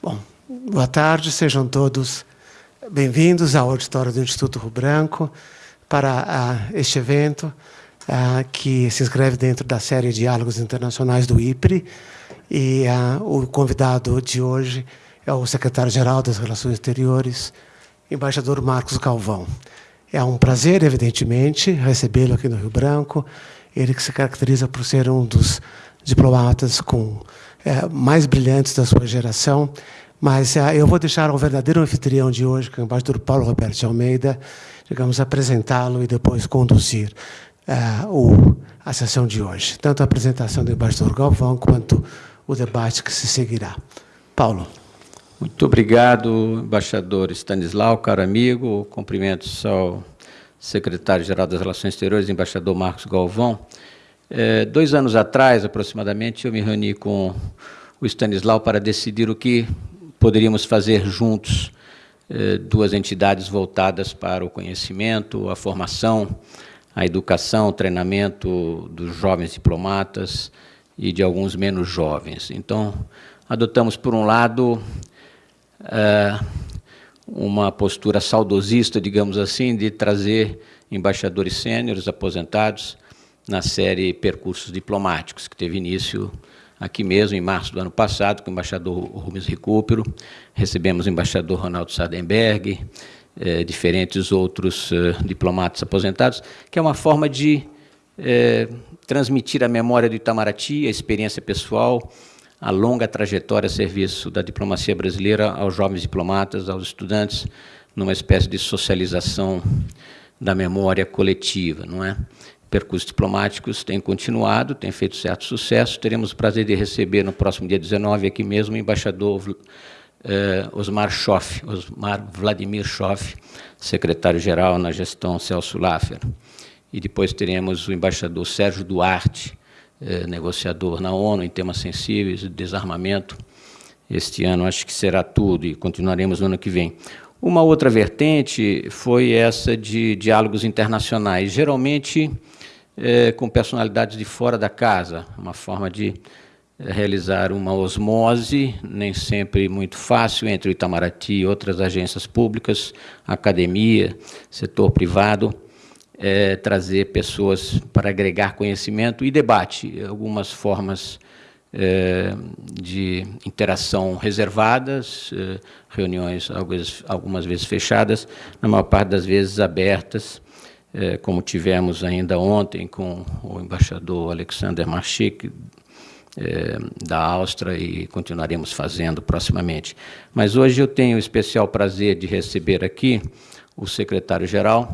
Bom, boa tarde, sejam todos bem-vindos ao auditório do Instituto Rio Branco para uh, este evento uh, que se inscreve dentro da série Diálogos Internacionais do IPRE. E uh, o convidado de hoje é o secretário-geral das Relações Exteriores, embaixador Marcos Galvão. É um prazer, evidentemente, recebê-lo aqui no Rio Branco. Ele que se caracteriza por ser um dos diplomatas com é, mais brilhantes da sua geração. Mas é, eu vou deixar ao verdadeiro anfitrião de hoje, que é o embaixador Paulo Roberto de Almeida, digamos, apresentá-lo e depois conduzir é, o, a sessão de hoje. Tanto a apresentação do embaixador Galvão quanto o debate que se seguirá. Paulo. Muito obrigado, embaixador Stanislau, caro amigo. Cumprimentos ao secretário-geral das Relações Exteriores, embaixador Marcos Galvão. É, dois anos atrás, aproximadamente, eu me reuni com o Stanislau para decidir o que poderíamos fazer juntos, é, duas entidades voltadas para o conhecimento, a formação, a educação, o treinamento dos jovens diplomatas e de alguns menos jovens. Então, adotamos, por um lado, é, uma postura saudosista, digamos assim, de trazer embaixadores sêniores aposentados na série Percursos Diplomáticos, que teve início aqui mesmo, em março do ano passado, com o embaixador Rubens Recupero, recebemos o embaixador Ronaldo Sardenberg, eh, diferentes outros eh, diplomatas aposentados, que é uma forma de eh, transmitir a memória do Itamaraty, a experiência pessoal, a longa trajetória a serviço da diplomacia brasileira aos jovens diplomatas, aos estudantes, numa espécie de socialização da memória coletiva, não é? Percursos diplomáticos têm continuado, têm feito certo sucesso. Teremos o prazer de receber no próximo dia 19 aqui mesmo o embaixador eh, Osmar Schoff, Osmar Vladimir Schoff, secretário-geral na gestão Celso Laffer. E depois teremos o embaixador Sérgio Duarte, eh, negociador na ONU em temas sensíveis de desarmamento. Este ano acho que será tudo e continuaremos no ano que vem. Uma outra vertente foi essa de diálogos internacionais. Geralmente, é, com personalidades de fora da casa, uma forma de é, realizar uma osmose, nem sempre muito fácil, entre o Itamaraty e outras agências públicas, academia, setor privado, é, trazer pessoas para agregar conhecimento e debate, algumas formas é, de interação reservadas, é, reuniões algumas, algumas vezes fechadas, na maior parte das vezes abertas, é, como tivemos ainda ontem com o embaixador Alexander Marchik, é, da Áustria, e continuaremos fazendo proximamente. Mas hoje eu tenho o especial prazer de receber aqui o secretário-geral,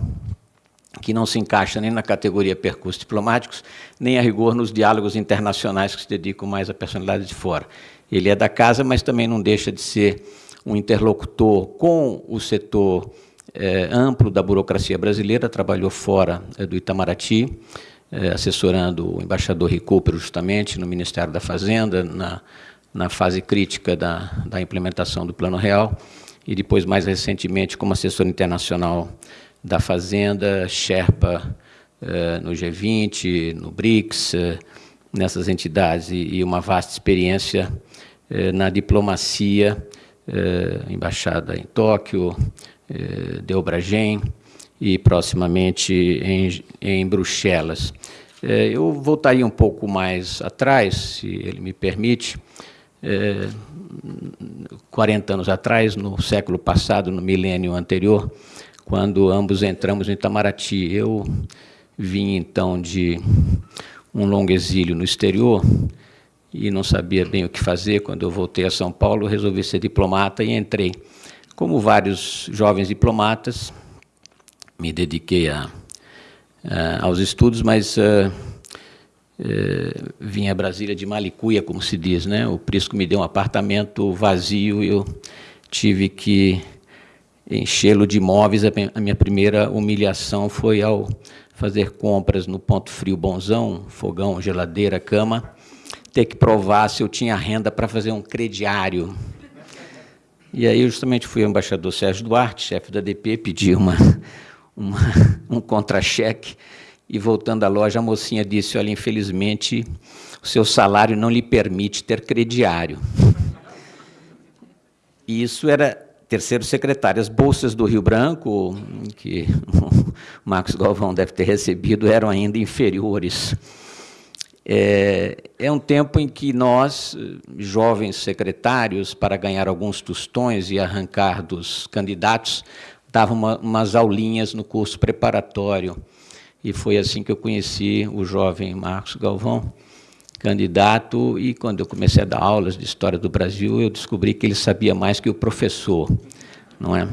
que não se encaixa nem na categoria percursos diplomáticos, nem a rigor nos diálogos internacionais que se dedicam mais à personalidade de fora. Ele é da casa, mas também não deixa de ser um interlocutor com o setor é, amplo da burocracia brasileira, trabalhou fora é, do Itamaraty, é, assessorando o embaixador Recupero, justamente, no Ministério da Fazenda, na, na fase crítica da, da implementação do Plano Real, e depois, mais recentemente, como assessor internacional da Fazenda, Sherpa no G20, no BRICS, nessas entidades, e, e uma vasta experiência na diplomacia, embaixada em Tóquio, eh, de Obragem e proximamente em, em Bruxelas. Eh, eu voltaria um pouco mais atrás, se ele me permite, 40 eh, anos atrás, no século passado, no milênio anterior, quando ambos entramos em Itamaraty. Eu vim, então, de um longo exílio no exterior e não sabia bem o que fazer. Quando eu voltei a São Paulo, resolvi ser diplomata e entrei como vários jovens diplomatas, me dediquei a, a, aos estudos, mas uh, uh, vim a Brasília de Malicuia, como se diz, né? O Prisco me deu um apartamento vazio e eu tive que enchê-lo de móveis. A minha primeira humilhação foi ao fazer compras no Ponto Frio Bonzão, fogão, geladeira, cama, ter que provar se eu tinha renda para fazer um crediário e aí, justamente, fui ao embaixador Sérgio Duarte, chefe da DP, pedi uma, uma, um contra-cheque, e voltando à loja, a mocinha disse, olha, infelizmente, o seu salário não lhe permite ter crediário. e isso era terceiro secretário. As bolsas do Rio Branco, que o Marcos Galvão deve ter recebido, eram ainda inferiores. É, é, um tempo em que nós, jovens secretários, para ganhar alguns tostões e arrancar dos candidatos, davam uma, umas aulinhas no curso preparatório. E foi assim que eu conheci o jovem Marcos Galvão, candidato, e quando eu comecei a dar aulas de História do Brasil, eu descobri que ele sabia mais que o professor, não é?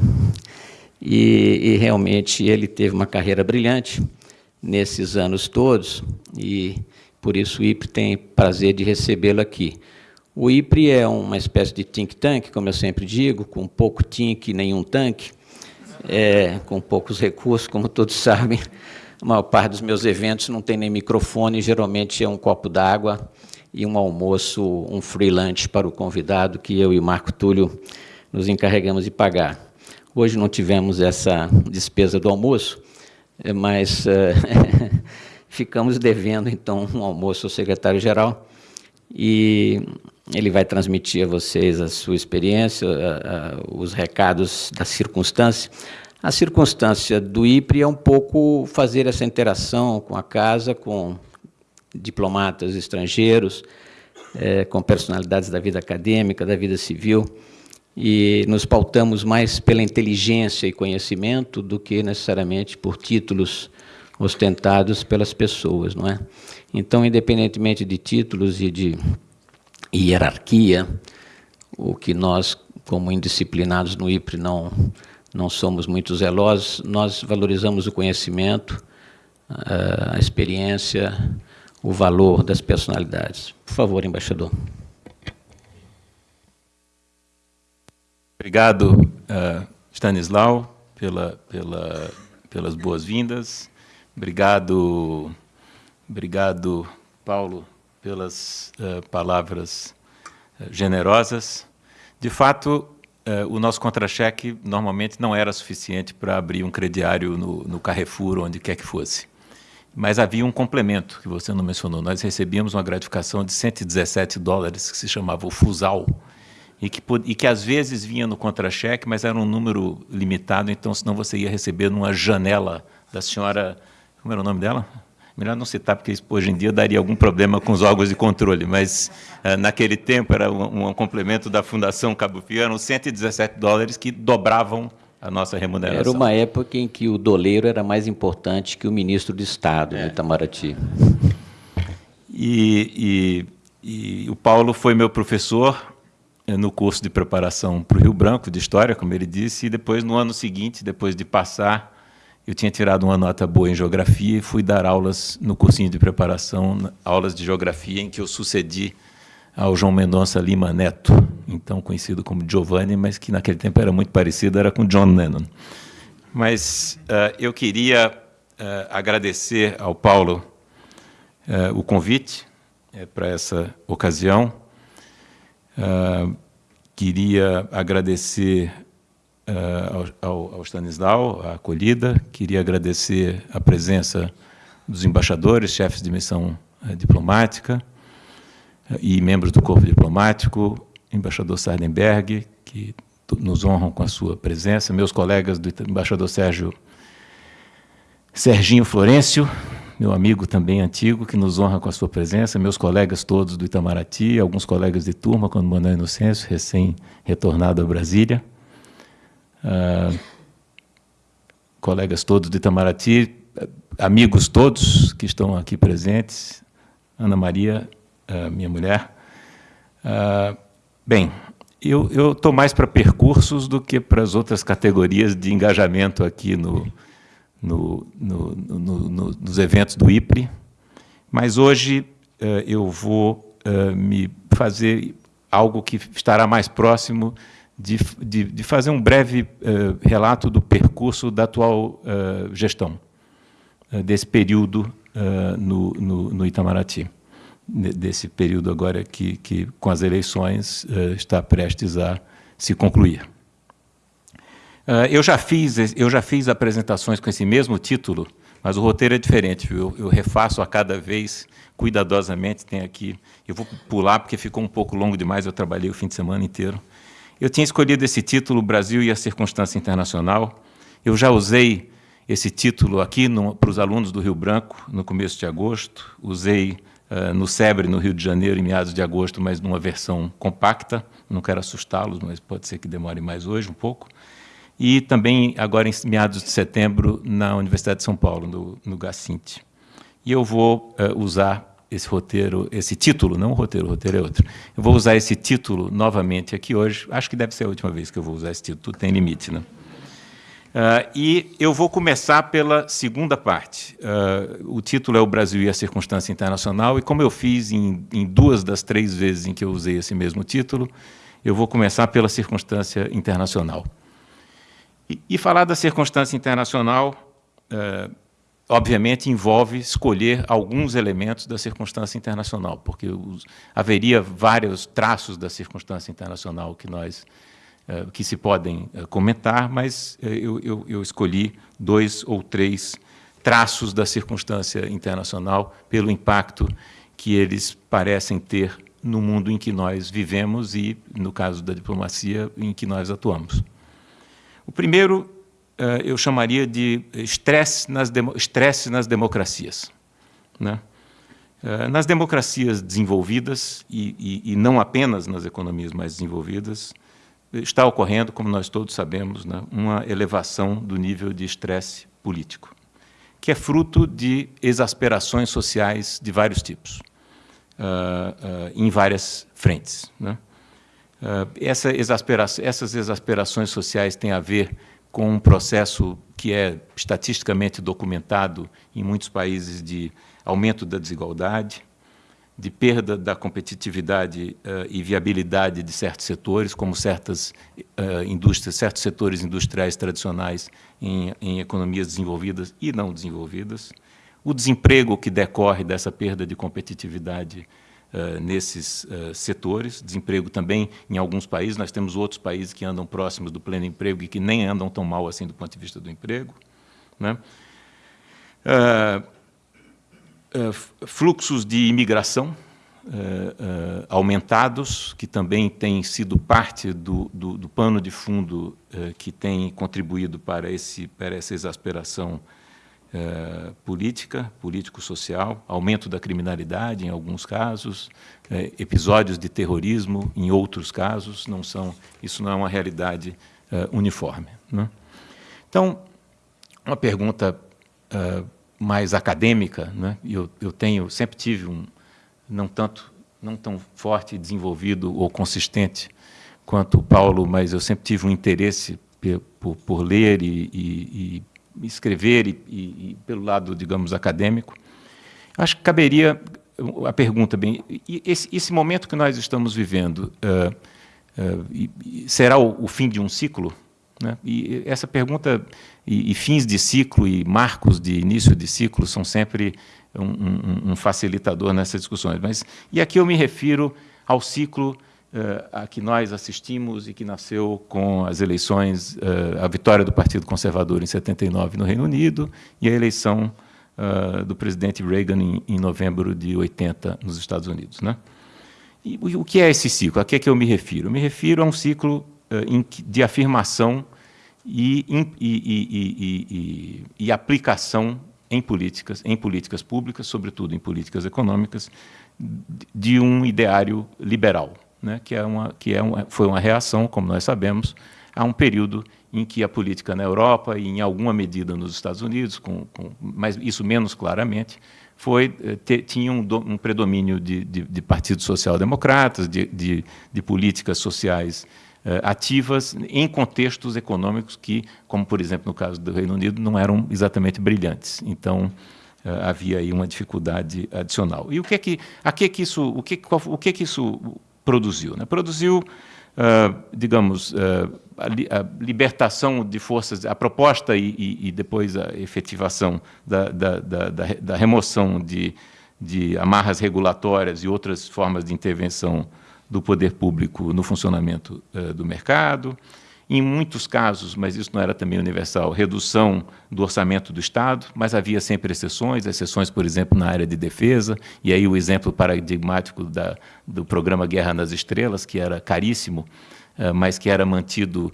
E, e realmente ele teve uma carreira brilhante nesses anos todos, e por isso o IPRE tem prazer de recebê-lo aqui. O IPRE é uma espécie de think tank, como eu sempre digo, com pouco think nenhum tanque, é, com poucos recursos, como todos sabem. A maior parte dos meus eventos não tem nem microfone, geralmente é um copo d'água e um almoço, um free lunch para o convidado, que eu e Marco Túlio nos encarregamos de pagar. Hoje não tivemos essa despesa do almoço, mas... Uh, ficamos devendo, então, um almoço ao secretário-geral e ele vai transmitir a vocês a sua experiência, a, a, os recados da circunstância. A circunstância do IPRE é um pouco fazer essa interação com a casa, com diplomatas estrangeiros, é, com personalidades da vida acadêmica, da vida civil, e nos pautamos mais pela inteligência e conhecimento do que necessariamente por títulos ostentados pelas pessoas, não é? Então, independentemente de títulos e de hierarquia, o que nós, como indisciplinados no IPRE, não, não somos muito zelosos, nós valorizamos o conhecimento, a experiência, o valor das personalidades. Por favor, embaixador. Obrigado, uh, Stanislau, pela, pela, pelas boas-vindas. Obrigado, obrigado, Paulo, pelas uh, palavras uh, generosas. De fato, uh, o nosso contra-cheque normalmente não era suficiente para abrir um crediário no, no Carrefour, onde quer que fosse. Mas havia um complemento que você não mencionou. Nós recebíamos uma gratificação de 117 dólares, que se chamava o Fusal, e que, e que às vezes vinha no contra-cheque, mas era um número limitado, então senão você ia receber numa janela da senhora como era o nome dela? Melhor não citar, porque hoje em dia daria algum problema com os órgãos de controle, mas uh, naquele tempo era um, um, complemento da Fundação Cabo eram 117 dólares que dobravam a nossa remuneração. Era uma época em que o doleiro era mais importante que o ministro de Estado é. no Itamaraty. E, e, e o Paulo foi meu professor eh, no curso de preparação para o Rio Branco, de História, como ele disse, e depois, no ano seguinte, depois de passar eu tinha tirado uma nota boa em geografia e fui dar aulas no cursinho de preparação, aulas de geografia, em que eu sucedi ao João Mendonça Lima Neto, então conhecido como Giovanni, mas que naquele tempo era muito parecido, era com John Lennon. Mas uh, eu queria uh, agradecer ao Paulo uh, o convite para essa ocasião. queria agradecer ao, ao Stanislau, a acolhida. Queria agradecer a presença dos embaixadores, chefes de missão uh, diplomática uh, e membros do corpo diplomático, embaixador Sardenberg, que nos honram com a sua presença, meus colegas do embaixador Sérgio Serginho Florencio, meu amigo também antigo, que nos honra com a sua presença, meus colegas todos do Itamaraty, alguns colegas de turma, quando Manuel Inocêncio, recém-retornado a Brasília, uh, colegas todos de Itamaraty, amigos todos que estão aqui presentes, Ana Maria, uh, minha mulher. Uh, bem, eu estou mais para percursos do que para as outras categorias de engajamento aqui no, no, no, no nos eventos do IPRE, mas hoje uh, eu vou me fazer algo que estará mais próximo de, de, de fazer um breve uh, relato do percurso da atual uh, gestão, uh, desse período no, no, no, Itamaraty, desse período agora que, que com as eleições, está prestes a se concluir. eu, já fiz, eu já fiz apresentações com esse mesmo título, mas o roteiro é diferente, eu, eu refaço a cada vez cuidadosamente, tem aqui, eu vou pular porque ficou um pouco longo demais, eu trabalhei o fim de semana inteiro, eu tinha escolhido esse título, Brasil e a Circunstância Internacional. Eu já usei esse título aqui para os alunos do Rio Branco, no começo de agosto. Usei uh, no SEBRE, no Rio de Janeiro, em meados de agosto, mas numa versão compacta. Não quero assustá-los, mas pode ser que demore mais hoje um pouco. E também, agora em meados de setembro, na Universidade de São Paulo, no, no Gacinte. E eu vou uh, usar esse roteiro, esse título, não o roteiro, o roteiro é outro. Eu vou usar esse título novamente aqui hoje. Acho que deve ser a última vez que eu vou usar esse título, tem limite, né? Uh, e eu vou começar pela segunda parte. Uh, o título é O Brasil e a Circunstância Internacional, e como eu fiz em, em, duas das três vezes em que eu usei esse mesmo título, eu vou começar pela circunstância internacional. E, e falar da circunstância internacional, uh, obviamente, envolve escolher alguns elementos da circunstância internacional, porque os, haveria vários traços da circunstância internacional que nós eh, que se podem eh, comentar, mas eh, eu, eu, eu, escolhi dois ou três traços da circunstância internacional pelo impacto que eles parecem ter no mundo em que nós vivemos e, no caso da diplomacia, em que nós atuamos. O primeiro eu chamaria de estresse nas, estresse nas democracias. Né? Nas democracias desenvolvidas, e, e, e não apenas nas economias mais desenvolvidas, está ocorrendo, como nós todos sabemos, né, uma elevação do nível de estresse político, que é fruto de exasperações sociais de vários tipos, uh, uh, em várias frentes. Né? Uh, essa exaspera essas exasperações sociais têm a ver com um processo que é estatisticamente documentado em muitos países de aumento da desigualdade, de perda da competitividade uh, e viabilidade de certos setores, como certas uh, indústrias, certos setores industriais tradicionais em, em, economias desenvolvidas e não desenvolvidas, o desemprego que decorre dessa perda de competitividade uh, nesses setores, desemprego também em alguns países, nós temos outros países que andam próximos do pleno emprego e que nem andam tão mal assim do ponto de vista do emprego. Né? Eh, fluxos de imigração uh, uh, aumentados, que também têm sido parte do, do, do pano de fundo que tem contribuído para, esse, para essa exasperação política, político-social, aumento da criminalidade em alguns casos, episódios de terrorismo em outros casos, não são, isso não é uma realidade uniforme. Né? Então, uma pergunta mais acadêmica, né? eu, eu tenho, sempre tive um, não tanto, não tão forte, desenvolvido ou consistente quanto o Paulo, mas eu sempre tive um interesse por, por ler e, e, e escrever e, e, pelo lado, digamos, acadêmico. Acho que caberia a pergunta bem, esse, esse momento que nós estamos vivendo uh, uh, será o, o fim de um ciclo? Né? E essa pergunta, e, e, fins de ciclo e marcos de início de ciclo são sempre um, um, um facilitador nessas discussões. Mas, e aqui eu me refiro ao ciclo uh, a que nós assistimos e que nasceu com as eleições, uh, a vitória do Partido Conservador em 79 no Reino Unido e a eleição uh, do presidente Reagan em, novembro de 80 nos Estados Unidos. Né? E, o que é esse ciclo? A que é que eu me refiro? Eu me refiro a um ciclo de afirmação e, e, e, e, aplicação em políticas, em políticas públicas, sobretudo em políticas econômicas, de um ideário liberal, né, que, é uma, que é uma, foi uma reação, como nós sabemos, a um período em que a política na Europa e, em alguma medida, nos Estados Unidos, com, com, mas isso menos claramente, foi, eh, te, tinha um, um predomínio de, de, de partidos social-democratas, de, de, de políticas sociais eh, ativas em contextos econômicos que, como por exemplo no caso do Reino Unido, não eram exatamente brilhantes. Então eh, havia aí uma dificuldade adicional. E o que é que, a que, que isso, o que, qual, o que, que isso produziu? Né? Produziu, uh, digamos, uh, a, li, a, libertação de forças, a proposta e, e, e depois a efetivação da, da, da, da remoção de, de amarras regulatórias e outras formas de intervenção do poder público no funcionamento uh, do mercado. Em muitos casos, mas isso não era também universal, redução do orçamento do Estado, mas havia sempre exceções, exceções, por exemplo, na área de defesa, e aí o exemplo paradigmático da, do programa Guerra nas Estrelas, que era caríssimo, mas que era mantido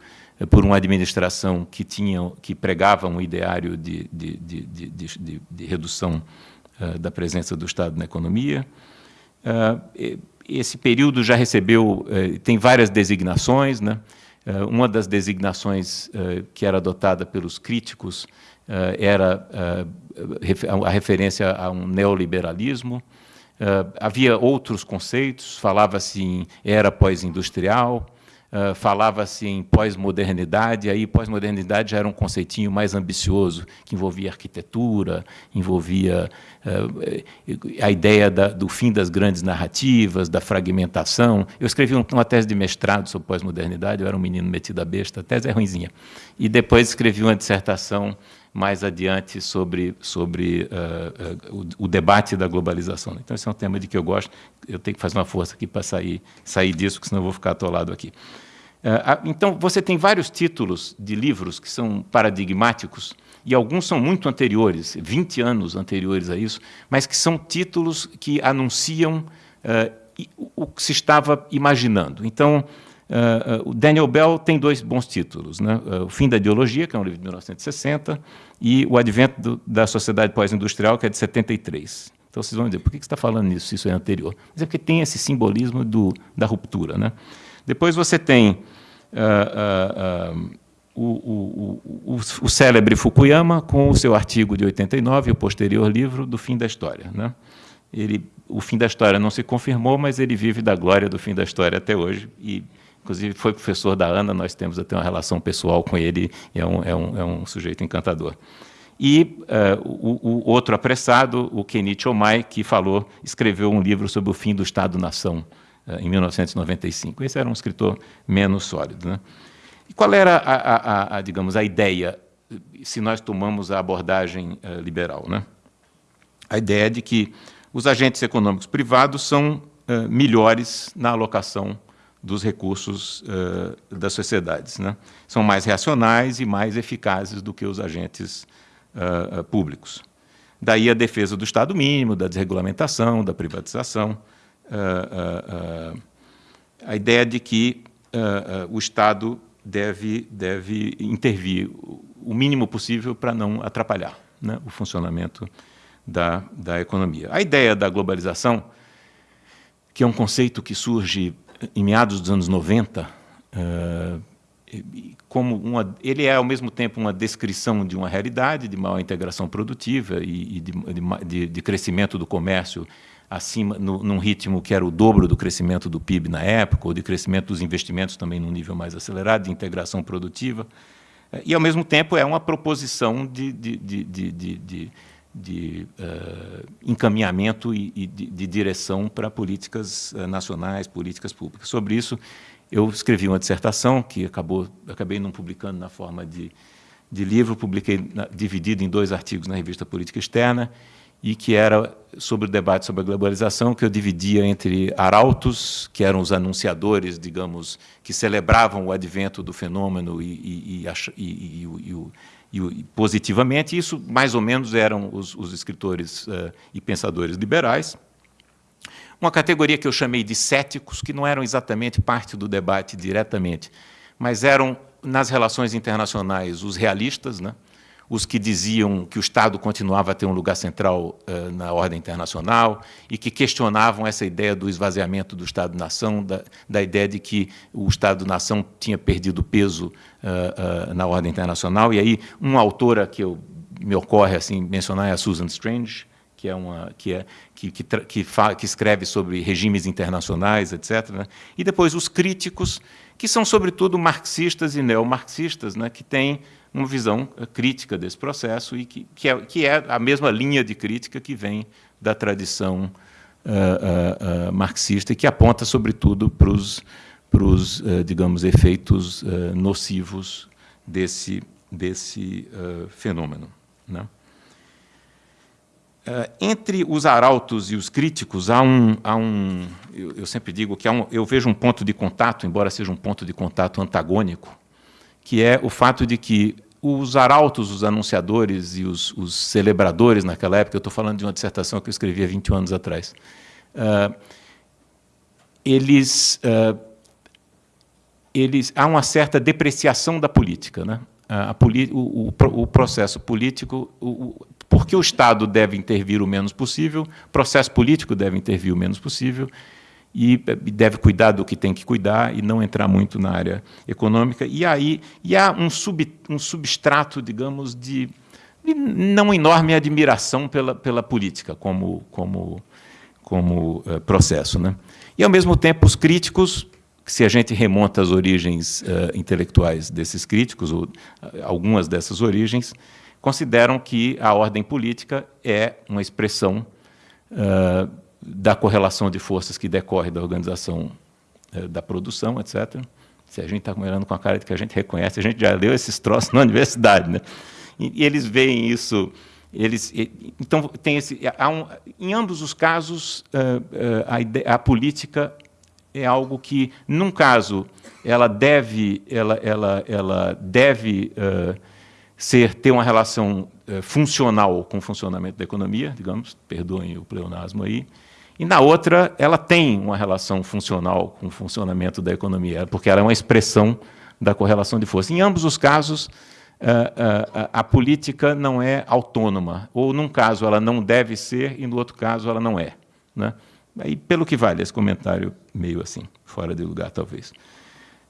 por uma administração que, tinha, que pregava um ideário de, de, de, de redução da presença do Estado na economia. esse período já recebeu, tem várias designações, né? Uma das designações que era adotada pelos críticos era a referência a um neoliberalismo, havia outros conceitos, falava-se em era pós-industrial, uh, falava-se em pós-modernidade, aí pós-modernidade já era um conceitinho mais ambicioso, que envolvia arquitetura, envolvia uh, a ideia da, do fim das grandes narrativas, da fragmentação. Eu escrevi uma tese de mestrado sobre pós-modernidade, eu era um menino metido a besta, a tese é ruimzinha. E depois escrevi uma dissertação mais adiante sobre, sobre uh, uh, o, o, debate da globalização. Então, esse é um tema de que eu gosto, eu tenho que fazer uma força aqui para sair, sair disso, porque senão eu vou ficar atolado aqui. Uh, então, você tem vários títulos de livros que são paradigmáticos, e alguns são muito anteriores, 20 anos anteriores a isso, mas que são títulos que anunciam o que se estava imaginando. Então, Uh, uh, o Daniel Bell tem dois bons títulos, né? Uh, o Fim da Ideologia, que é um livro de 1960, e O Advento do, da Sociedade Pós-Industrial, que é de 73. Então vocês vão dizer, por que você está falando nisso, se isso é anterior? Mas é porque tem esse simbolismo do, da ruptura. Né? Depois você tem o, o, o, o, célebre Fukuyama, com o seu artigo de 89, o posterior livro do Fim da História. Né? Ele, o fim da história não se confirmou, mas ele vive da glória do fim da história até hoje, e Inclusive, foi professor da Ana, nós temos até uma relação pessoal com ele, é um, é um, é um sujeito encantador. E uh, o, o, outro apressado, o Kenichi Omai, que falou, escreveu um livro sobre o fim do Estado-nação, uh, em 1995. Esse era um escritor menos sólido. Né? E qual era, a, a, a, digamos, a ideia, se nós tomamos a abordagem uh, liberal? Né? A ideia de que os agentes econômicos privados são melhores na alocação dos recursos uh, das sociedades. Né? São mais reacionais e mais eficazes do que os agentes uh, uh, públicos. Daí a defesa do Estado mínimo, da desregulamentação, da privatização, a ideia de que o Estado deve, deve intervir o mínimo possível para não atrapalhar né, o funcionamento da, da economia. A ideia da globalização, que é um conceito que surge em meados dos anos 90, uh, como uma, ele é ao mesmo tempo uma descrição de uma realidade de maior integração produtiva e, e de, de, de, crescimento do comércio acima no, num ritmo que era o dobro do crescimento do PIB na época, ou de crescimento dos investimentos também num nível mais acelerado, de integração produtiva, e ao mesmo tempo é uma proposição de, de, de uh, encaminhamento e, e de, de, direção para políticas uh, nacionais, políticas públicas. Sobre isso, eu escrevi uma dissertação que acabou, acabei não publicando na forma de, de livro, publiquei na, dividido em dois artigos na revista Política Externa, e que era sobre o debate sobre a globalização, que eu dividia entre arautos, que eram os anunciadores, digamos, que celebravam o advento do fenômeno e, e, e, e o e, positivamente. Isso, mais ou menos, eram os, os escritores uh, e pensadores liberais. Uma categoria que eu chamei de céticos, que não eram exatamente parte do debate diretamente, mas eram, nas relações internacionais, os realistas, né? Os que diziam que o Estado continuava a ter um lugar central uh, na ordem internacional e que questionavam essa ideia do esvaziamento do Estado-nação, da, da, ideia de que o Estado-nação tinha perdido peso uh, uh, na ordem internacional. E aí, uma autora que eu, me ocorre assim mencionar é a Susan Strange, que é uma que é que que, que, que escreve sobre regimes internacionais, etc. Né? E depois os críticos, que são sobretudo marxistas e neomarxistas, né? que têm uma visão eh, crítica desse processo e que, que, é, que é a mesma linha de crítica que vem da tradição uh, uh, marxista e que aponta, sobretudo, para os, para os digamos, efeitos nocivos desse, desse fenômeno. Né? entre os arautos e os críticos, há um, há um eu, eu sempre digo que há um, eu vejo um ponto de contato, embora seja um ponto de contato antagônico, que é o fato de que os arautos, os anunciadores e os, os celebradores naquela época, eu estou falando de uma dissertação que eu escrevi há 20 anos atrás, uh, eles, uh, eles, há uma certa depreciação da política. Né? A, o, o, o, processo político, o, porque o Estado deve intervir o menos possível, o processo político deve intervir o menos possível, e deve cuidar do que tem que cuidar e não entrar muito na área econômica. E aí e há um, sub, um substrato, digamos, de, de não enorme admiração pela, pela política como, como, como uh, processo. Né? E, ao mesmo tempo, os críticos, se a gente remonta às origens uh, intelectuais desses críticos, ou uh, algumas dessas origens, consideram que a ordem política é uma expressão da correlação de forças que decorre da organização é, da produção, etc. Se a gente está olhando com a cara de que a gente reconhece, a gente já leu esses troços na universidade, né? E, e eles veem isso, eles, e, então tem esse, um, em ambos os casos uh, uh, a, a política é algo que, num caso, ela deve, ela, ela, ela deve uh, ser ter uma relação funcional com o funcionamento da economia, digamos, perdoem o pleonasmo aí, e na outra, ela tem uma relação funcional com o funcionamento da economia, porque ela é uma expressão da correlação de força. Em ambos os casos, a, a, a política não é autônoma, ou num caso ela não deve ser, e no outro caso ela não é. Né? Aí, pelo que vale esse comentário meio assim, fora de lugar, talvez.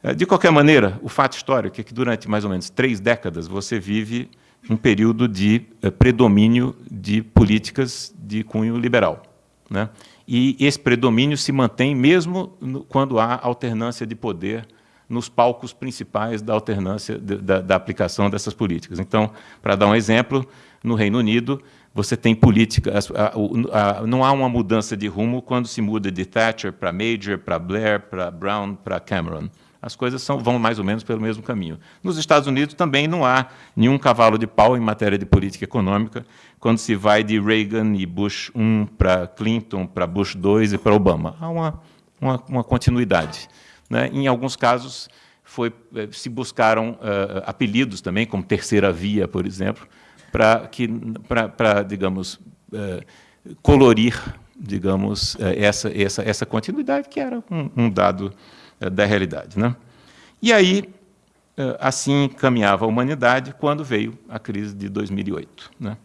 Eh, de qualquer maneira, o fato histórico é que durante mais ou menos três décadas você vive um período de eh, predomínio de políticas de cunho liberal. Né? E esse predomínio se mantém mesmo quando há alternância de poder nos palcos principais da alternância da, da aplicação dessas políticas. Então, para dar um exemplo, no Reino Unido você tem política, a, a, não há uma mudança de rumo quando se muda de Thatcher para Major, para Blair, para Brown, para Cameron. As coisas são, vão mais ou menos pelo mesmo caminho. Nos Estados Unidos também não há nenhum cavalo de pau em matéria de política econômica quando se vai de Reagan e Bush 1 para Clinton, para Bush 2 e para Obama. Há uma, uma, uma continuidade. Né? Em alguns casos, foi, eh, se buscaram uh, apelidos também, como terceira via, por exemplo, para, que, para, digamos, uh, colorir digamos, uh, essa, essa, essa continuidade, que era um, um dado da realidade. Né? E aí, assim caminhava a humanidade quando veio a crise de 2008. Né?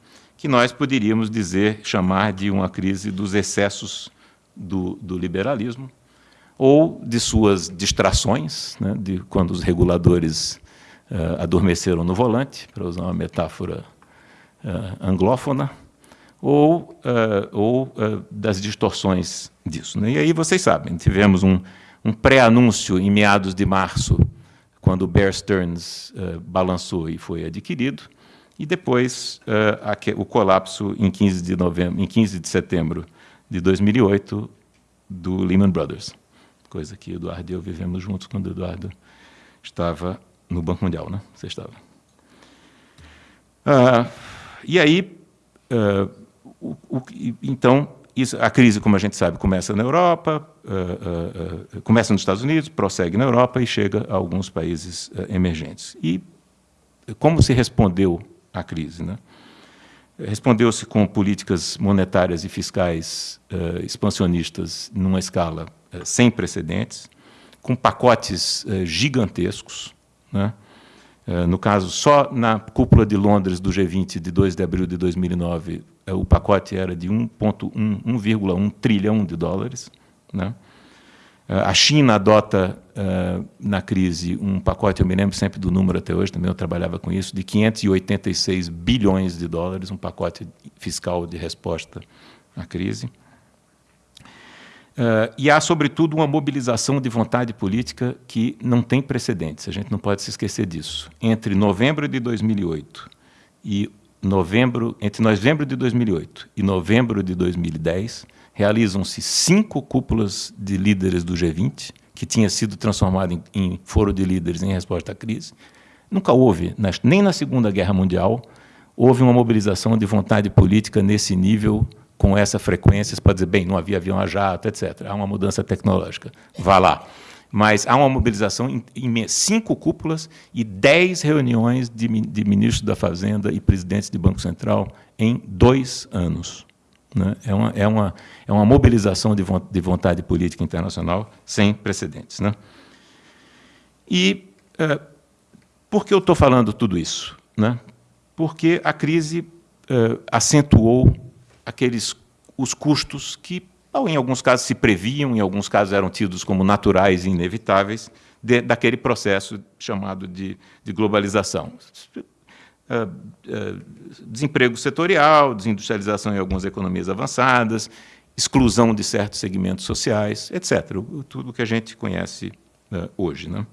que nós poderíamos dizer, chamar de uma crise dos excessos do, do liberalismo, ou de suas distrações, né, de quando os reguladores uh, adormeceram no volante, para usar uma metáfora uh, anglófona, ou, uh, ou das distorções disso. Né? E aí vocês sabem, tivemos um, um pré-anúncio em meados de março, quando o Bear Stearns balançou e foi adquirido, e depois uh, o colapso em 15 de novembro, em 15 de setembro de 2008 do Lehman Brothers, coisa que Eduardo e eu vivemos juntos quando Eduardo estava no Banco Mundial, né? Você estava. Uh, e aí, uh, o, o, então, isso, a crise, como a gente sabe, começa na Europa, uh, começa nos Estados Unidos, prossegue na Europa e chega a alguns países emergentes. E como se respondeu à crise. Né? Respondeu-se com políticas monetárias e fiscais uh, expansionistas numa escala uh, sem precedentes, com pacotes uh, gigantescos. Né? no caso, só na cúpula de Londres do G20 de 2 de abril de 2009, o pacote era de 1,1 trilhão de dólares. Né? A China adota uh, na crise um pacote, eu me lembro sempre do número até hoje, também eu trabalhava com isso, de 586 bilhões de dólares, um pacote fiscal de resposta à crise. Uh, e há, sobretudo, uma mobilização de vontade política que não tem precedentes, a gente não pode se esquecer disso. Entre novembro de 2008 e novembro, entre novembro de 2008 e novembro de 2010, realizam-se cinco cúpulas de líderes do G20, que tinha sido transformado em, em foro de líderes em resposta à crise. Nunca houve, nem na Segunda Guerra Mundial, houve uma mobilização de vontade política nesse nível, com essa frequência, para dizer, bem, não havia avião a jato, etc. Há uma mudança tecnológica. Vá lá. Mas há uma mobilização em, cinco cúpulas e dez reuniões de, de ministros da Fazenda e presidentes de Banco Central em dois anos. Né? É, uma, é, uma, é uma mobilização de vontade política internacional sem precedentes. Né? E uh, por que eu estou falando tudo isso? Né? Porque a crise uh, acentuou aqueles os custos que, em alguns casos, se previam, em alguns casos eram tidos como naturais e inevitáveis, de, daquele processo chamado de, de globalização. Uh, uh, desemprego setorial, desindustrialização em algumas economias avançadas, exclusão de certos segmentos sociais, etc. Tudo que a gente conhece uh, hoje. Né?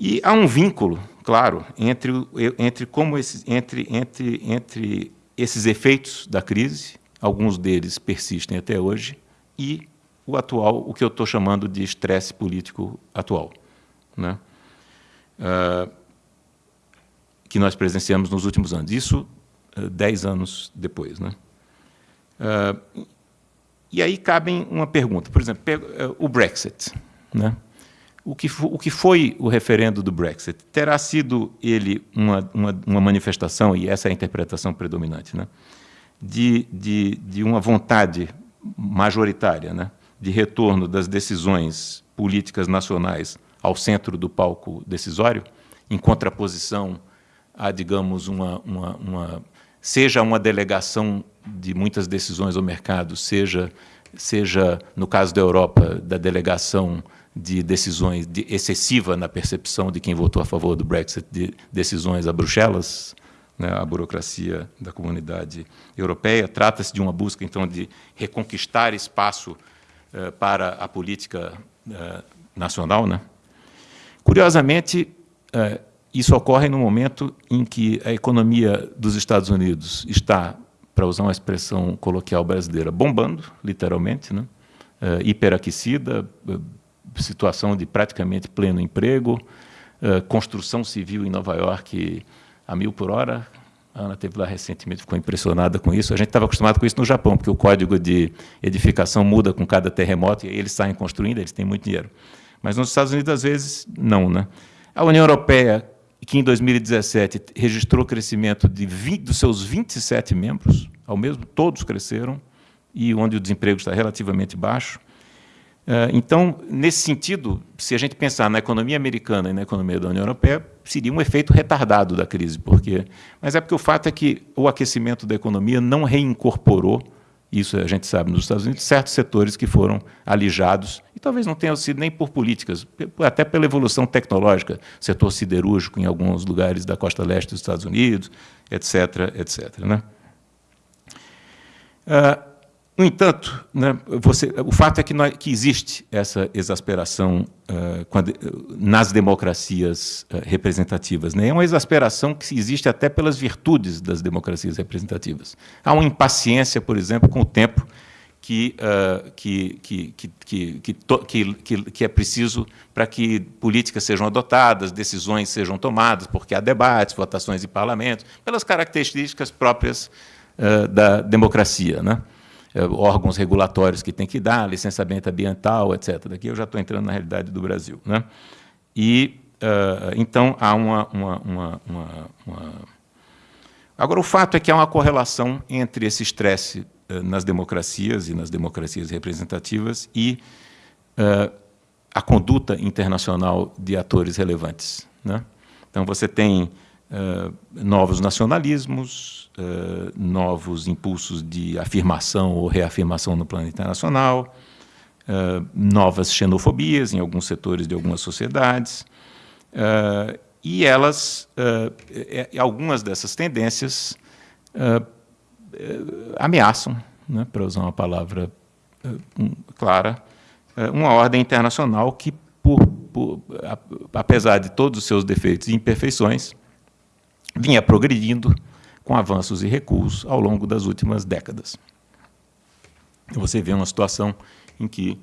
E há um vínculo, claro, entre, entre, como esses, entre, entre, entre esses efeitos da crise, alguns deles persistem até hoje, e o atual, o que eu estou chamando de estresse político atual, né? Uh, que nós presenciamos nos últimos anos. Isso uh, dez anos depois. Né? Uh, e aí cabe uma pergunta. Por exemplo, o Brexit. Né? O, que o que foi o referendo do Brexit? Terá sido ele uma, uma, uma manifestação, e essa é a interpretação predominante, né? De, de, de uma vontade majoritária, né? de retorno das decisões políticas nacionais ao centro do palco decisório, em contraposição a, digamos, uma, uma, uma seja uma delegação de muitas decisões ao mercado, seja, seja no caso da Europa, da delegação de decisões de, excessiva na percepção de quem votou a favor do Brexit, de decisões a Bruxelas, né, a burocracia da comunidade europeia. Trata-se de uma busca, então, de reconquistar espaço eh, para a política eh, nacional. Né? Curiosamente, eh, isso ocorre no momento em que a economia dos Estados Unidos está, para usar uma expressão coloquial brasileira, bombando, literalmente, né? hiperaquecida, situação de praticamente pleno emprego, construção civil em Nova York a mil por hora, a Ana teve lá recentemente, ficou impressionada com isso. A gente estava acostumado com isso no Japão, porque o código de edificação muda com cada terremoto e eles saem construindo, eles têm muito dinheiro. Mas nos Estados Unidos, às vezes, não. Né? A União Europeia, que em 2017 registrou crescimento de 20, dos seus 27 membros, ao mesmo, todos cresceram, e onde o desemprego está relativamente baixo. Eh, então, nesse sentido, se a gente pensar na economia americana e na economia da União Europeia, seria um efeito retardado da crise. Porque, mas é porque o fato é que o aquecimento da economia não reincorporou, isso a gente sabe nos Estados Unidos, certos setores que foram alijados, e talvez não tenham sido nem por políticas, até pela evolução tecnológica, setor siderúrgico em alguns lugares da costa leste dos Estados Unidos, etc. etc. Né? Uh, no entanto, né, você, o fato é que, nós, que existe essa exasperação uh, quando, nas democracias uh, representativas. Né? É uma exasperação que existe até pelas virtudes das democracias representativas. Há uma impaciência, por exemplo, com o tempo que, uh, que, que, que, que, que, que, é preciso para que políticas sejam adotadas, decisões sejam tomadas, porque há debates, votações em parlamento, pelas características próprias da democracia. Né? Eh, órgãos regulatórios que tem que dar, licenciamento ambiental, etc. Daqui eu já estou entrando na realidade do Brasil. Né? E, uh, então, há uma, uma, uma, uma, Agora, o fato é que há uma correlação entre esse estresse uh, nas democracias e nas democracias representativas e uh, a conduta internacional de atores relevantes. Né? Então, você tem novos nacionalismos, uh, novos impulsos de afirmação ou reafirmação no plano internacional, uh, novas xenofobias em alguns setores de algumas sociedades, e elas, algumas dessas tendências ameaçam, né, para usar uma palavra clara, uma ordem internacional que, por, por, apesar de todos os seus defeitos e imperfeições, vinha progredindo com avanços e recuos ao longo das últimas décadas. Você vê uma situação em que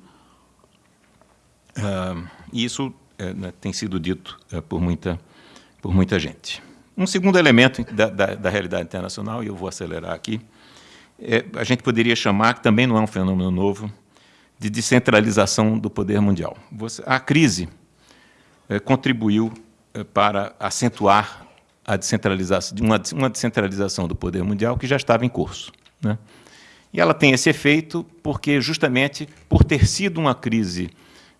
uh, isso uh, tem sido dito uh, por, muita, por muita gente. Um segundo elemento da, da, da, realidade internacional, e eu vou acelerar aqui, é, a gente poderia chamar, que também não é um fenômeno novo, de descentralização do poder mundial. Você, a crise contribuiu para acentuar a descentralização, uma, uma descentralização do poder mundial que já estava em curso. Né? E ela tem esse efeito porque, justamente por ter sido uma crise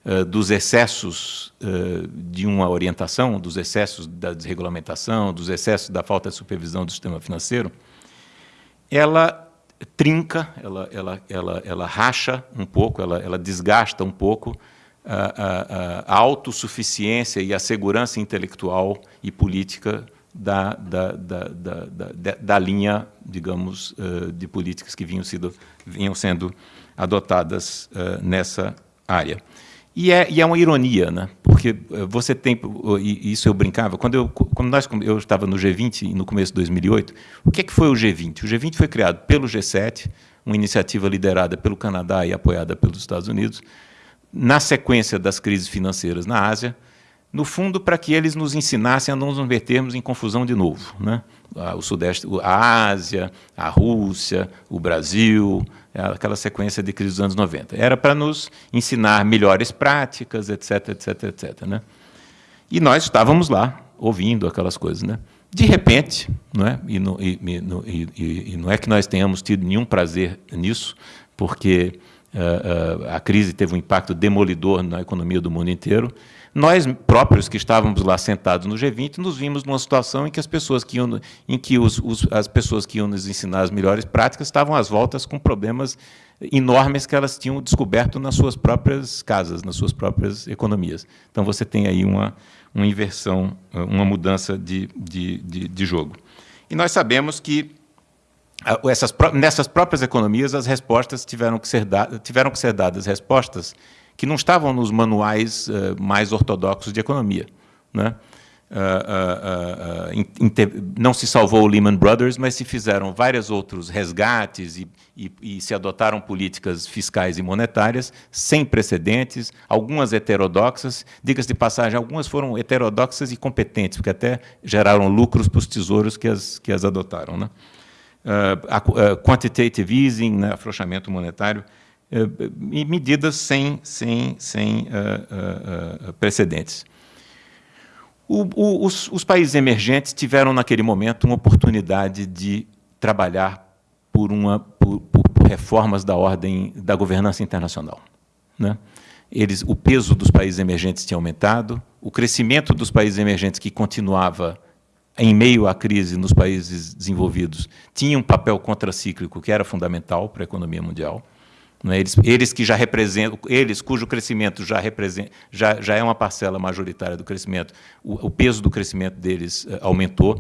uh, dos excessos uh, de uma orientação, dos excessos da desregulamentação, dos excessos da falta de supervisão do sistema financeiro, ela trinca, ela, ela, ela, ela racha um pouco, ela, ela desgasta um pouco a, a, a autossuficiência e a segurança intelectual e política da, da, da, da, da linha, digamos, de políticas que vinham, sido, vinham sendo adotadas nessa área. E é, e é uma ironia, né? porque você tem, isso eu brincava, quando eu, quando nós, eu estava no G20 no começo de 2008, o que, é que foi o G20? O G20 foi criado pelo G7, uma iniciativa liderada pelo Canadá e apoiada pelos Estados Unidos, na sequência das crises financeiras na Ásia, no fundo para que eles nos ensinassem a não nos metermos em confusão de novo. Né? O Sudeste, a Ásia, a Rússia, o Brasil, aquela sequência de crises dos anos 90. Era para nos ensinar melhores práticas, etc, etc, etc. Né? E nós estávamos lá, ouvindo aquelas coisas. Né? De repente, não é? E, no, e, e, e, não é que nós tenhamos tido nenhum prazer nisso, porque uh, uh, a crise teve um impacto demolidor na economia do mundo inteiro, nós próprios que estávamos lá sentados no G20 nos vimos numa situação em que as pessoas que iam, em que os, os, as pessoas que iam nos ensinar as melhores práticas estavam às voltas com problemas enormes que elas tinham descoberto nas suas próprias casas, nas suas próprias economias. Então você tem aí uma, uma inversão, uma mudança de, de, de, de jogo. E nós sabemos que ah, essas, nessas próprias economias as respostas tiveram que ser, da, tiveram que ser dadas respostas que não estavam nos manuais uh, mais ortodoxos de economia. Né? Uh, uh, não se salvou o Lehman Brothers, mas se fizeram vários outros resgates e, e, e, se adotaram políticas fiscais e monetárias sem precedentes, algumas heterodoxas, diga-se de passagem, algumas foram heterodoxas e competentes, porque até geraram lucros para os tesouros que as, que as adotaram. Né? quantitative easing, né, afrouxamento monetário, eh, medidas sem, sem, sem uh, uh, precedentes. O, o, os, os, países emergentes tiveram, naquele momento, uma oportunidade de trabalhar por, uma, por, por, por reformas da ordem da governança internacional. Né? Eles, o peso dos países emergentes tinha aumentado, o crescimento dos países emergentes, que continuava em meio à crise nos países desenvolvidos, tinha um papel contracíclico que era fundamental para a economia mundial. É? Eles, eles, que já representam, eles cujo crescimento já, representa, já, já é uma parcela majoritária do crescimento, o, o peso do crescimento deles uh, aumentou.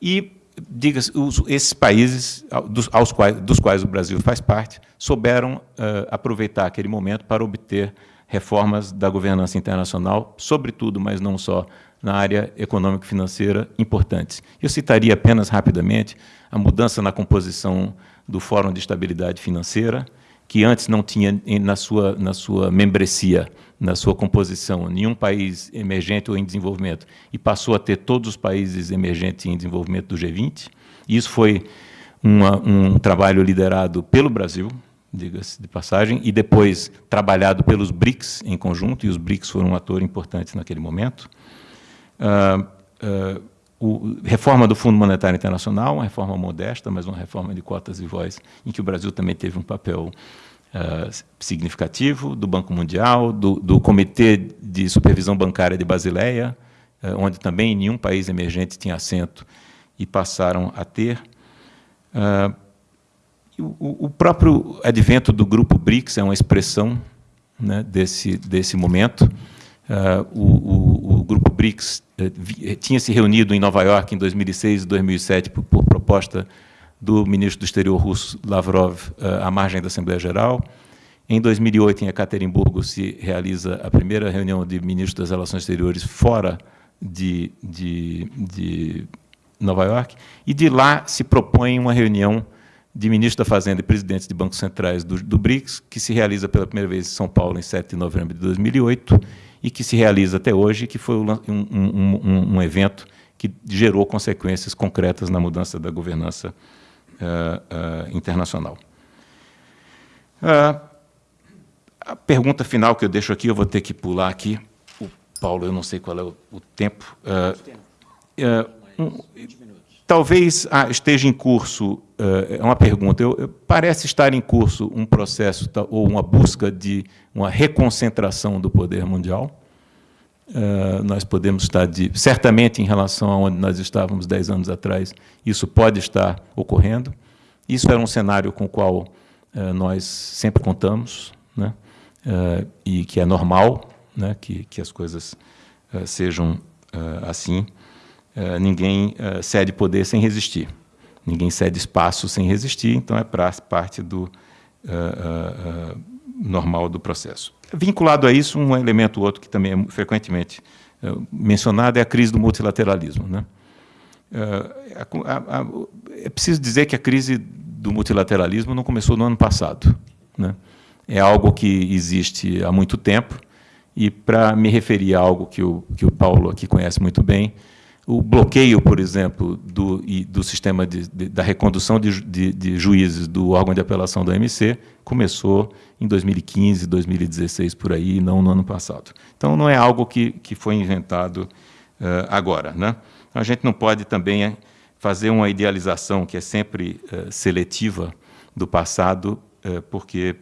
E, diga esses países, dos, aos quais, dos quais o Brasil faz parte, souberam uh, aproveitar aquele momento para obter reformas da governança internacional, sobretudo, mas não só, na área econômico-financeira importantes. Eu citaria apenas rapidamente a mudança na composição do Fórum de Estabilidade Financeira, que antes não tinha na sua, na sua membresia, na sua composição, nenhum país emergente ou em desenvolvimento, e passou a ter todos os países emergentes em desenvolvimento do G20. Isso foi uma, um trabalho liderado pelo Brasil, diga-se de passagem, e depois trabalhado pelos BRICS em conjunto, e os BRICS foram um ator importante naquele momento. Uh, uh, o, reforma do Fundo Monetário Internacional, uma reforma modesta, mas uma reforma de cotas de voz, em que o Brasil também teve um papel uh, significativo, do Banco Mundial, do, do, Comitê de Supervisão Bancária de Basileia, uh, onde também nenhum país emergente tinha assento e passaram a ter. Uh, o, o, próprio advento do Grupo BRICS é uma expressão né, desse, desse momento. O, grupo BRICS uh, tinha se reunido em Nova York em 2006 e 2007 por, por, proposta do ministro do Exterior russo Lavrov uh, à margem da Assembleia Geral. Em 2008, em Ekaterimburgo, se realiza a primeira reunião de ministros das Relações Exteriores fora de, de, de Nova York, e de lá se propõe uma reunião de ministros da Fazenda e presidentes de bancos centrais do, do BRICS, que se realiza pela primeira vez em São Paulo em 7 de novembro de 2008, e que se realiza até hoje, que foi um, um, um, um evento que gerou consequências concretas na mudança da governança uh, uh, internacional. Uh, a pergunta final que eu deixo aqui, eu vou ter que pular aqui. O Paulo, eu não sei qual é o, o tempo. Um, talvez ah, esteja em curso é uma pergunta. Eu, eu, parece estar em curso um processo ou uma busca de uma reconcentração do poder mundial. Uh, nós podemos estar, de, certamente, em relação a onde nós estávamos dez anos atrás, isso pode estar ocorrendo. Isso era um cenário com o qual uh, nós sempre contamos, né? e que é normal né? que, que as coisas sejam assim. ninguém cede poder sem resistir. Ninguém cede espaço sem resistir, então é parte do normal do processo. Vinculado a isso, um elemento outro que também é frequentemente uh, mencionado é a crise do multilateralismo. Né? Uh, a, a, é preciso dizer que a crise do multilateralismo não começou no ano passado. Né? É algo que existe há muito tempo, e para me referir a algo que o, que o Paulo aqui conhece muito bem, o bloqueio, por exemplo, do, do sistema de, de, da recondução de, de, juízes do órgão de apelação do MC começou em 2015, 2016, por aí, não no ano passado. Então, não é algo que, que foi inventado uh, agora. Né? A gente não pode também fazer uma idealização que é sempre uh, seletiva do passado, uh, porque,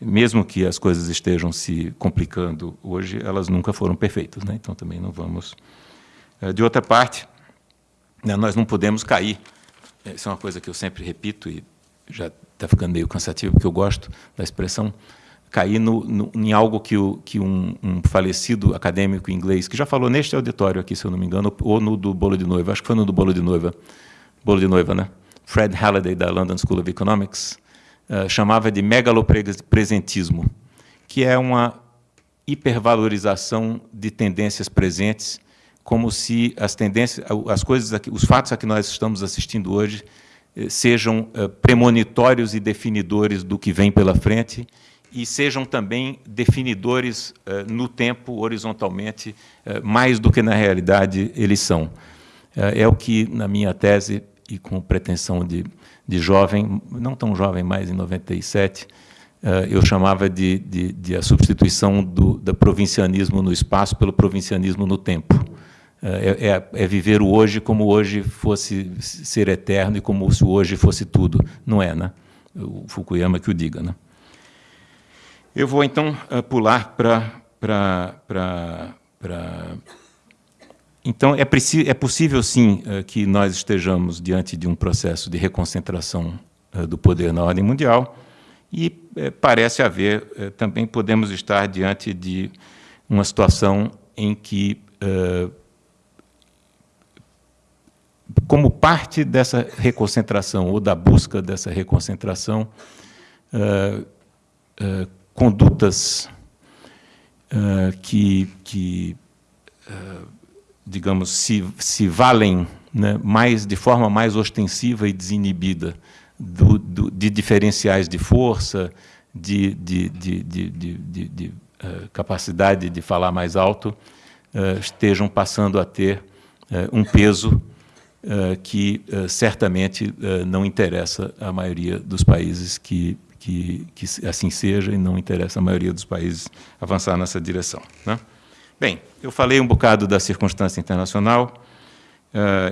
mesmo que as coisas estejam se complicando hoje, elas nunca foram perfeitas. Né? Então, também não vamos eh, de outra parte, né, nós não podemos cair. Isso é uma coisa que eu sempre repito e já está ficando meio cansativo, porque eu gosto da expressão cair no, no, em algo que, o, que um, um, falecido acadêmico inglês, que já falou neste auditório aqui, se eu não me engano, ou no do Bolo de Noiva, acho que foi no do Bolo de Noiva, Bolo de Noiva, né? Fred Halliday, da London School of Economics, uh, chamava de megalopresentismo, que é uma hipervalorização de tendências presentes como se as tendências, as coisas, os fatos a que nós estamos assistindo hoje eh, sejam eh, premonitórios e definidores do que vem pela frente e sejam também definidores eh, no tempo, horizontalmente, mais do que na realidade eles são. É o que, na minha tese, e com pretensão de, de jovem, não tão jovem mais, em 97, eu chamava de, de, de a substituição do, do provincianismo no espaço pelo provincianismo no tempo. É, é, é, viver o hoje como hoje fosse ser eterno e como se o hoje fosse tudo. Não é, né? O Fukuyama que o diga, né? Eu vou, então, eh, pular para... Então, é, é possível, sim, eh, que nós estejamos diante de um processo de reconcentração eh, do poder na ordem mundial e parece haver, também podemos estar diante de uma situação em que como parte dessa reconcentração ou da busca dessa reconcentração, uh, uh, condutas uh, que, que digamos, se, se valem né, mais de forma mais ostensiva e desinibida do, do, de diferenciais de força, de, de, de, de capacidade de falar mais alto, estejam passando a ter um peso que uh, certamente uh, não interessa à maioria dos países que, que, que, assim seja e não interessa à maioria dos países avançar nessa direção. Né? Bem, eu falei um bocado da circunstância internacional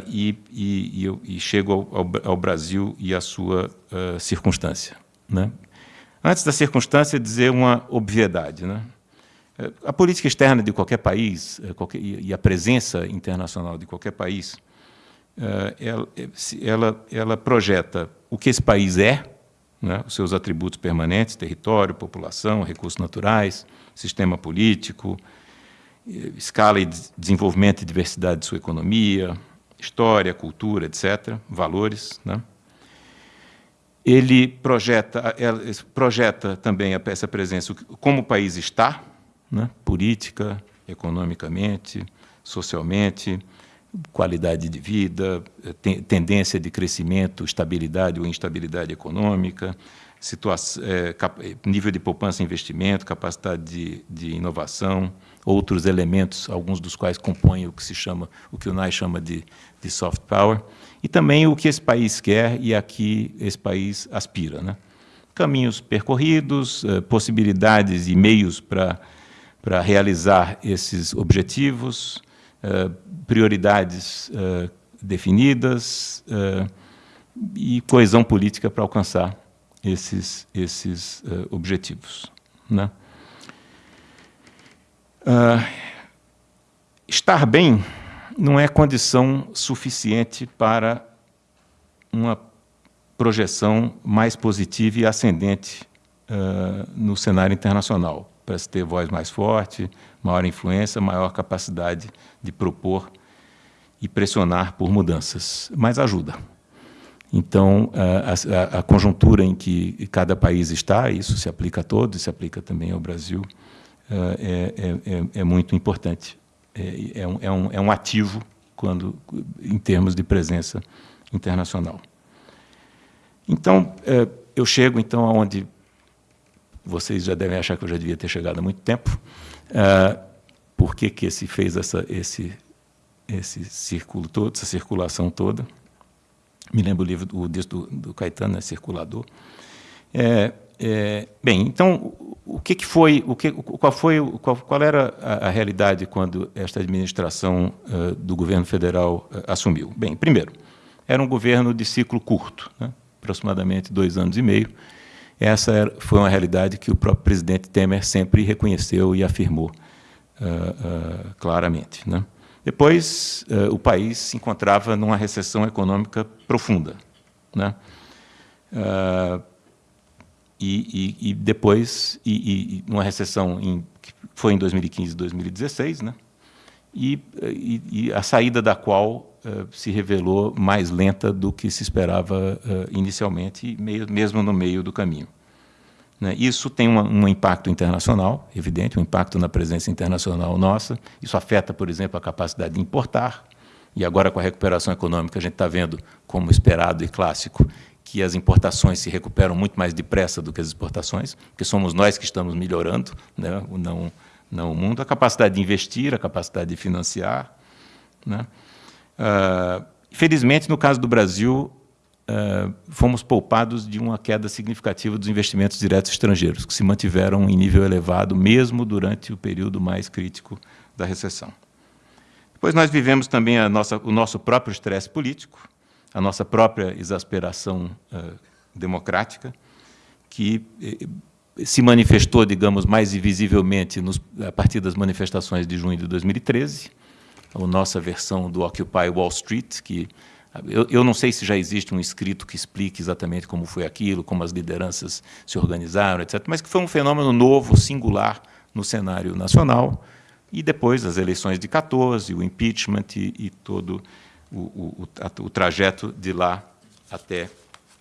e, e, e, e, chego ao, ao, ao, Brasil e à sua circunstância. Né? Antes da circunstância, dizer uma obviedade. Né? A política externa de qualquer país qualquer, e a presença internacional de qualquer país eh, ela, ela, ela projeta o que esse país é, né, os seus atributos permanentes, território, população, recursos naturais, sistema político, eh, escala e desenvolvimento e diversidade de sua economia, história, cultura, etc., valores. Né? Ele projeta, projeta também essa presença, como o país está, né? política, economicamente, socialmente, qualidade de vida, tendência de crescimento, estabilidade ou instabilidade econômica, situação, é, nível de poupança e investimento, capacidade de, de, inovação, outros elementos, alguns dos quais compõem o que se chama, o que o NAI chama de, de soft power, e também o que esse país quer e a que esse país aspira. Né? Caminhos percorridos, possibilidades e meios para realizar esses objetivos, eh, prioridades uh, definidas, uh, e coesão política para alcançar esses, esses objetivos. Né? Estar bem não é condição suficiente para uma projeção mais positiva e ascendente uh, no cenário internacional, para se ter voz mais forte, maior influência, maior capacidade de propor e pressionar por mudanças, mas ajuda. Então, a, a, a, conjuntura em que cada país está, isso se aplica a todos, se aplica também ao Brasil, é, é, é, é muito importante. É, é, um, é, um, é um ativo quando, em termos de presença internacional. Então, é, eu chego então aonde vocês já devem achar que eu já devia ter chegado há muito tempo. É, por que, que esse fez essa, esse, esse círculo todo, essa circulação toda? Me lembro o livro do, do, do Caetano, né, Circulador. É, é, bem, então, o que, que foi, o que, qual, foi qual, qual era a, a, realidade quando esta administração uh, do governo federal uh, assumiu? Bem, primeiro, era um governo de ciclo curto, né, aproximadamente dois anos e meio. Essa foi uma realidade que o próprio presidente Temer sempre reconheceu e afirmou uh, claramente. Né. Depois, o país se encontrava numa recessão econômica profunda. Né. Uh, e, e, e depois, e, e, uma recessão em, que foi em 2015 e 2016, né? e, a saída da qual uh, se revelou mais lenta do que se esperava uh, inicialmente, mesmo no meio do caminho. Né? Isso tem um impacto internacional, evidente, um impacto na presença internacional nossa. Isso afeta, por exemplo, a capacidade de importar. E agora, com a recuperação econômica, a gente está vendo, como esperado e clássico, que as importações se recuperam muito mais depressa do que as exportações, porque somos nós que estamos melhorando, né? não, não o mundo. A capacidade de investir, a capacidade de financiar. Né? Uh, felizmente, no caso do Brasil, uh, fomos poupados de uma queda significativa dos investimentos diretos estrangeiros, que se mantiveram em nível elevado, mesmo durante o período mais crítico da recessão. Depois nós vivemos também nossa, o nosso próprio estresse político, a nossa própria exasperação uh, democrática, que eh, se manifestou, digamos, mais visivelmente nos, a partir das manifestações de junho de 2013, a nossa versão do Occupy Wall Street, que eu, eu, não sei se já existe um escrito que explique exatamente como foi aquilo, como as lideranças se organizaram, etc., mas que foi um fenômeno novo, singular, no cenário nacional, e depois as eleições de 14, o impeachment e, e todo o, o, o, trajeto de lá até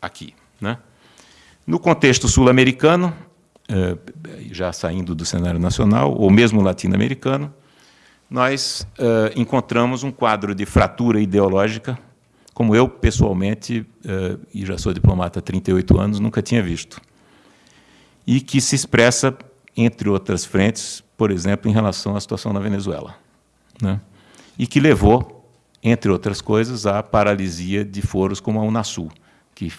aqui. Né? No contexto sul-americano, eh, já saindo do cenário nacional, ou mesmo latino-americano, nós eh, encontramos um quadro de fratura ideológica, como eu, pessoalmente, eh, e já sou diplomata há 38 anos, nunca tinha visto. E que se expressa, entre outras frentes, por exemplo, em relação à situação na Venezuela. Né? E que levou entre outras coisas, a paralisia de foros como a Unasul, que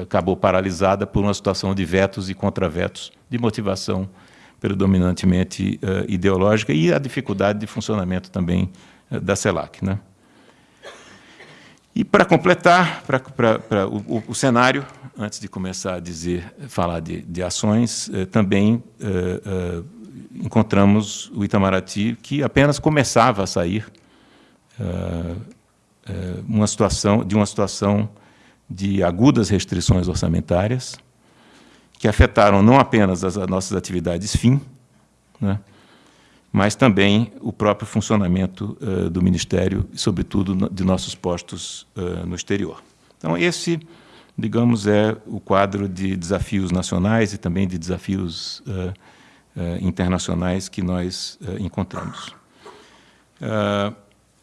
acabou paralisada por uma situação de vetos e contravetos de motivação predominantemente uh, ideológica e a dificuldade de funcionamento também uh, da CELAC. Né? E para completar pra o, o, cenário, antes de começar a dizer, falar de, de ações, uh, também encontramos o Itamaraty, que apenas começava a sair uma situação, de uma situação de agudas restrições orçamentárias, que afetaram não apenas as, as nossas atividades fim, né, mas também o próprio funcionamento uh, do Ministério, e, sobretudo, de nossos postos uh, no exterior. Então, esse, digamos, é o quadro de desafios nacionais e também de desafios uh, internacionais que nós encontramos.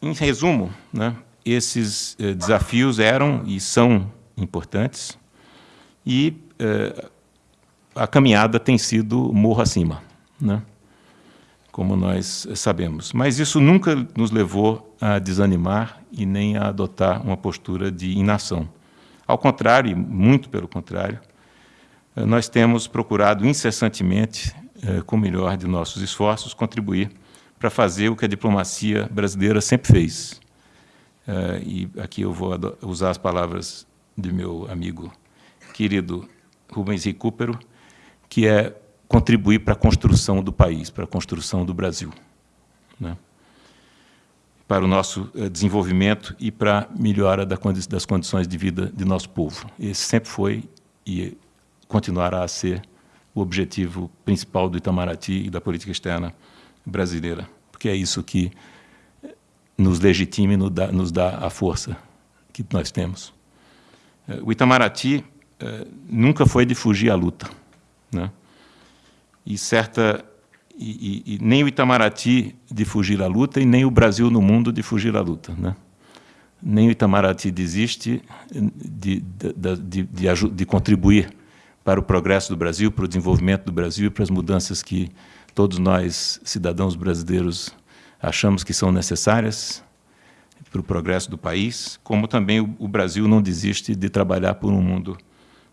Em resumo, né, esses desafios eram e são importantes e a caminhada tem sido morro acima, né, como nós sabemos. Mas isso nunca nos levou a desanimar e nem a adotar uma postura de inação. Ao contrário, muito pelo contrário, eh, nós temos procurado incessantemente, eh, com o melhor de nossos esforços, contribuir para fazer o que a diplomacia brasileira sempre fez. Uh, e aqui eu vou usar as palavras de meu amigo querido Rubens Recupero, que é contribuir para a construção do país, para a construção do Brasil, né? para o nosso eh, desenvolvimento e para a melhora das condições de vida de nosso povo. Esse sempre foi e continuará a ser o objetivo principal do Itamaraty e da política externa brasileira, porque é isso que nos legitima e nos dá, a força que nós temos. Eh, o Itamaraty eh, nunca foi de fugir à luta. Né? E, certa, e, e, e, nem o Itamaraty de fugir à luta e nem o Brasil no mundo de fugir à luta. Né? Nem o Itamaraty desiste de, de, de, de, contribuir para o progresso do Brasil, para o desenvolvimento do Brasil e para as mudanças que todos nós, cidadãos brasileiros, achamos que são necessárias para o progresso do país, como também o, o Brasil não desiste de trabalhar por um mundo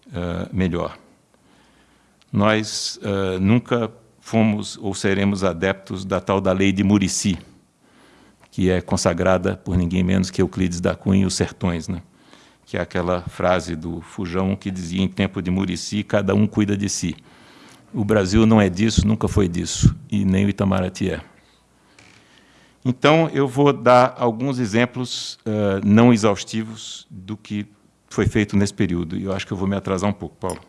uh, melhor. Nós uh, nunca fomos ou seremos adeptos da tal da lei de Murici, que é consagrada por ninguém menos que Euclides da Cunha e os Sertões, né? que é aquela frase do Fujão que dizia em tempo de Murici, cada um cuida de si. O Brasil não é disso, nunca foi disso, e nem o Itamaraty é. Então, eu vou dar alguns exemplos uh, não exaustivos do que foi feito nesse período. E eu acho que eu vou me atrasar um pouco, Paulo.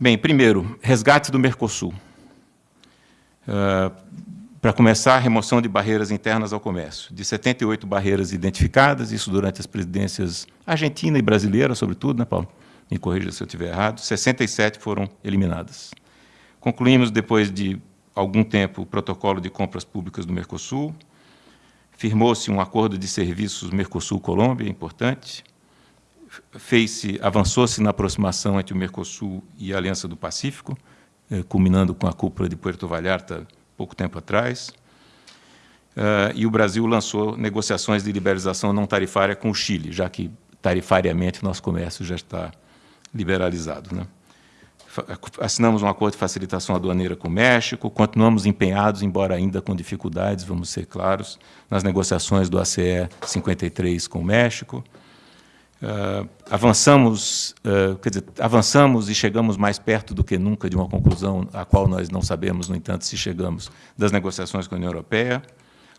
Bem, primeiro, resgate do Mercosul. Uh, Para começar, remoção de barreiras internas ao comércio. De 78 barreiras identificadas, isso durante as presidências argentina e brasileira, sobretudo, né, Paulo? Me corrija se eu estiver errado. 67 foram eliminadas. Concluímos, depois de algum tempo o protocolo de compras públicas do Mercosul, firmou-se um acordo de serviços Mercosul-Colômbia, importante, fez-se, avançou-se na aproximação entre o Mercosul e a Aliança do Pacífico, eh, culminando com a cúpula de Puerto Vallarta pouco tempo atrás, uh, e o Brasil lançou negociações de liberalização não tarifária com o Chile, já que tarifariamente nosso comércio já está liberalizado. Né? assinamos um acordo de facilitação aduaneira com o México, continuamos empenhados, embora ainda com dificuldades, vamos ser claros, nas negociações do ACE 53 com o México. Uh, avançamos, uh, quer dizer, avançamos e chegamos mais perto do que nunca de uma conclusão a qual nós não sabemos, no entanto, se chegamos das negociações com a União Europeia.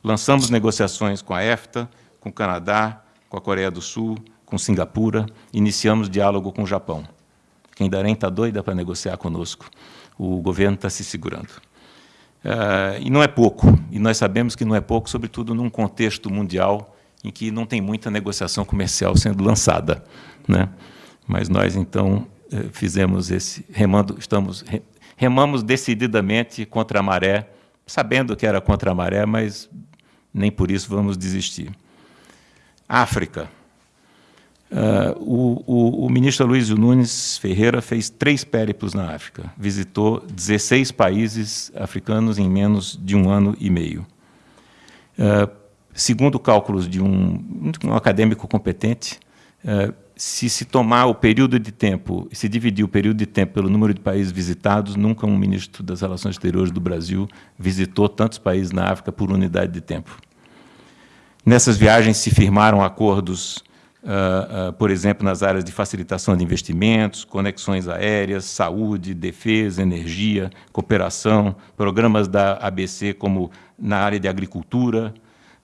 Lançamos negociações com a EFTA, com o Canadá, com a Coreia do Sul, com Singapura, iniciamos diálogo com o Japão. Quem darém está doida para negociar conosco. O governo está se segurando. Uh, e não é pouco, e nós sabemos que não é pouco, sobretudo num contexto mundial em que não tem muita negociação comercial sendo lançada. Né? Mas nós, então, eh, fizemos esse, remando, estamos, remamos decididamente contra a maré, sabendo que era contra a maré, mas nem por isso vamos desistir. África. Uh, o, o, o, ministro Luiz Nunes Ferreira fez três périplos na África. Visitou 16 países africanos em menos de um ano e meio. Uh, segundo cálculos de um, um acadêmico competente, uh, se se tomar o período de tempo, se dividir o período de tempo pelo número de países visitados, nunca um ministro das Relações Exteriores do Brasil visitou tantos países na África por unidade de tempo. Nessas viagens se firmaram acordos Uh, uh, por exemplo, nas áreas de facilitação de investimentos, conexões aéreas, saúde, defesa, energia, cooperação, programas da ABC como na área de agricultura,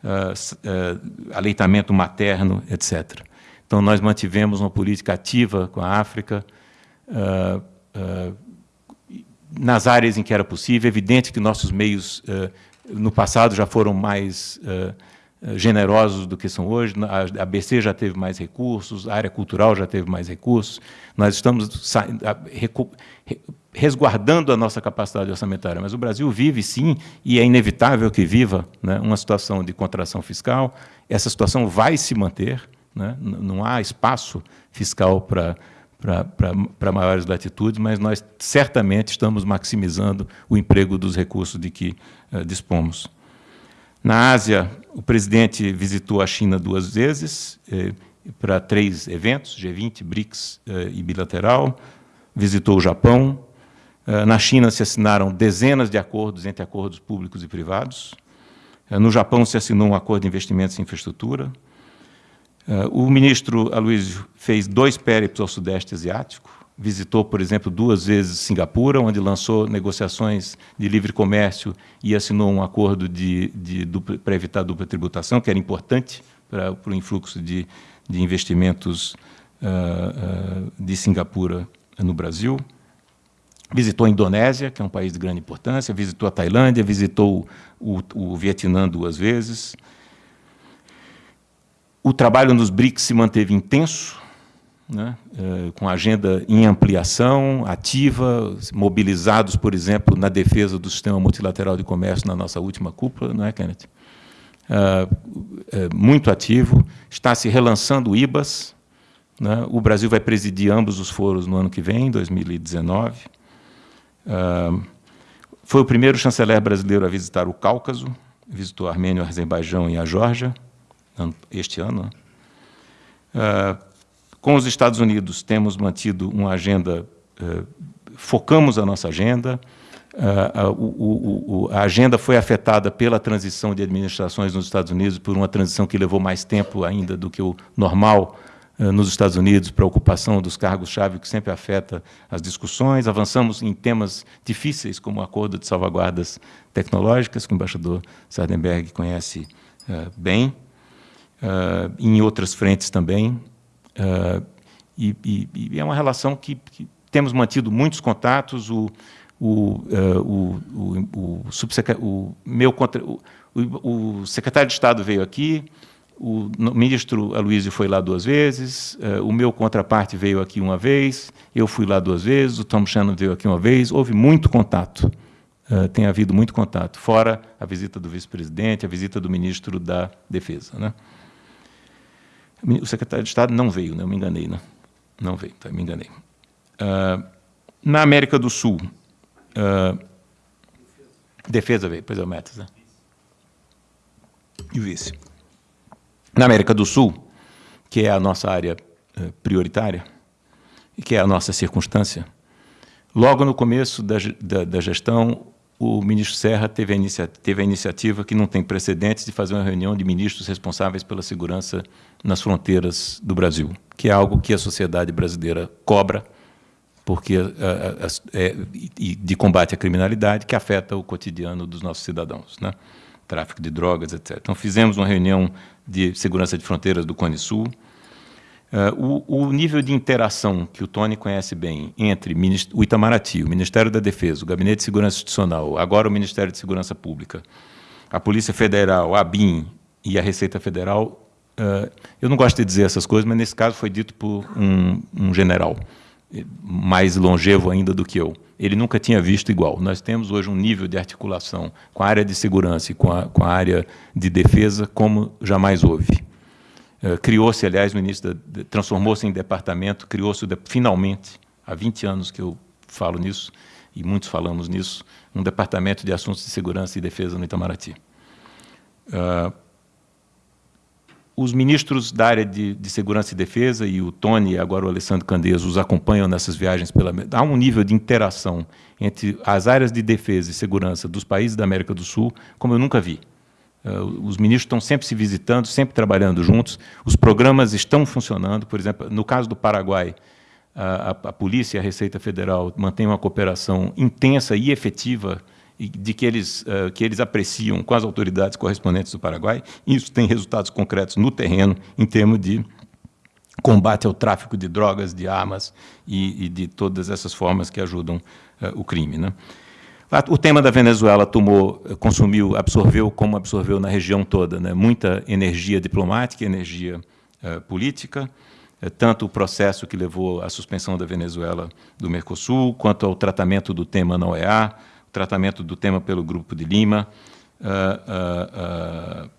uh, aleitamento materno, etc. Então, nós mantivemos uma política ativa com a África, nas áreas em que era possível. É evidente que nossos meios, no passado, já foram mais generosos do que são hoje. A ABC já teve mais recursos, a área cultural já teve mais recursos. Nós estamos resguardando a nossa capacidade orçamentária, mas o Brasil vive, sim, e é inevitável que viva né, uma situação de contração fiscal. Essa situação vai se manter, né, não há espaço fiscal para para maiores latitudes, mas nós certamente estamos maximizando o emprego dos recursos de que uh, dispomos. Na Ásia, o presidente visitou a China duas vezes, eh, para três eventos, G20, BRICS eh, e bilateral, visitou o Japão. Eh, na China se assinaram dezenas de acordos entre acordos públicos e privados. Eh, no Japão se assinou um acordo de investimentos em infraestrutura. o ministro Aloysio fez dois périplos ao Sudeste Asiático, visitou, por exemplo, duas vezes Singapura, onde lançou negociações de livre comércio e assinou um acordo de, de para evitar dupla tributação, que era importante para, para o influxo de, de investimentos uh, uh, de Singapura no Brasil. Visitou a Indonésia, que é um país de grande importância, visitou a Tailândia, visitou o, o Vietnã duas vezes. O trabalho nos BRICS se manteve intenso, né, eh, com agenda em ampliação, ativa, mobilizados, por exemplo, na defesa do sistema multilateral de comércio na nossa última cúpula, não é, Kenneth? Uh, muito ativo, está se relançando o IBAS, né? o Brasil vai presidir ambos os foros no ano que vem, 2019. Foi o primeiro chanceler brasileiro a visitar o Cáucaso, visitou a Armênia, o Azerbaijão e a Geórgia, este ano. Uh, com os Estados Unidos, temos mantido uma agenda, eh, focamos a nossa agenda, a, o, o, a agenda foi afetada pela transição de administrações nos Estados Unidos, por uma transição que levou mais tempo ainda do que o normal nos Estados Unidos, para a ocupação dos cargos-chave, que sempre afeta as discussões. Avançamos em temas difíceis, como o acordo de salvaguardas tecnológicas, que o embaixador Sardenberg conhece uh, bem, uh, em outras frentes também. Uh, e, e, e, é uma relação que, que, temos mantido muitos contatos. O, o, o, o, o, o meu contra, o, o, secretário de Estado veio aqui, o ministro Aloysio foi lá duas vezes, uh, o meu contraparte veio aqui uma vez, eu fui lá duas vezes, o Tom Shannon veio aqui uma vez, houve muito contato, uh, tem havido muito contato, fora a visita do vice-presidente, a visita do ministro da Defesa. Né? O secretário de Estado não veio, né? eu me enganei, né? não veio, tá? me enganei. Uh, na América do Sul, uh, defesa veio, pois é o Metas, né? E o vice. Na América do Sul, que é a nossa área uh, prioritária, e que é a nossa circunstância, logo no começo da, da, da gestão, o ministro Serra teve a, teve a iniciativa que não tem precedentes de fazer uma reunião de ministros responsáveis pela segurança nas fronteiras do Brasil, que é algo que a sociedade brasileira cobra, porque é, de combate à criminalidade que afeta o cotidiano dos nossos cidadãos, né? tráfico de drogas, etc. Então fizemos uma reunião de segurança de fronteiras do Cone Sul, Uh, o, o, nível de interação que o Tony conhece bem entre o Itamaraty, o Ministério da Defesa, o Gabinete de Segurança Institucional, agora o Ministério de Segurança Pública, a Polícia Federal, a BIM e a Receita Federal, uh, eu não gosto de dizer essas coisas, mas nesse caso foi dito por um, um general, mais longevo ainda do que eu. Ele nunca tinha visto igual. Nós temos hoje um nível de articulação com a área de segurança e com a, com a área de defesa como jamais houve. Eh, criou-se, aliás, no início, transformou-se em departamento, criou-se finalmente, há 20 anos que eu falo nisso, e muitos falamos nisso, um departamento de assuntos de segurança e defesa no Itamaraty. Uh, os ministros da área de, de, segurança e defesa, e o Tony e agora o Alessandro Candeias, os acompanham nessas viagens. Pela, há um nível de interação entre as áreas de defesa e segurança dos países da América do Sul, como eu nunca vi. Uh, os ministros estão sempre se visitando, sempre trabalhando juntos, os programas estão funcionando. Por exemplo, no caso do Paraguai, a, a, a Polícia e a Receita Federal mantêm uma cooperação intensa e efetiva de que eles, uh, que eles apreciam com as autoridades correspondentes do Paraguai. Isso tem resultados concretos no terreno, em termos de combate ao tráfico de drogas, de armas e, e de todas essas formas que ajudam uh, o crime. Né? O tema da Venezuela tomou, consumiu, absorveu como absorveu na região toda, né? muita energia diplomática, energia uh, política, tanto o processo que levou à suspensão da Venezuela do Mercosul, quanto ao tratamento do tema na OEA, tratamento do tema pelo Grupo de Lima, uh,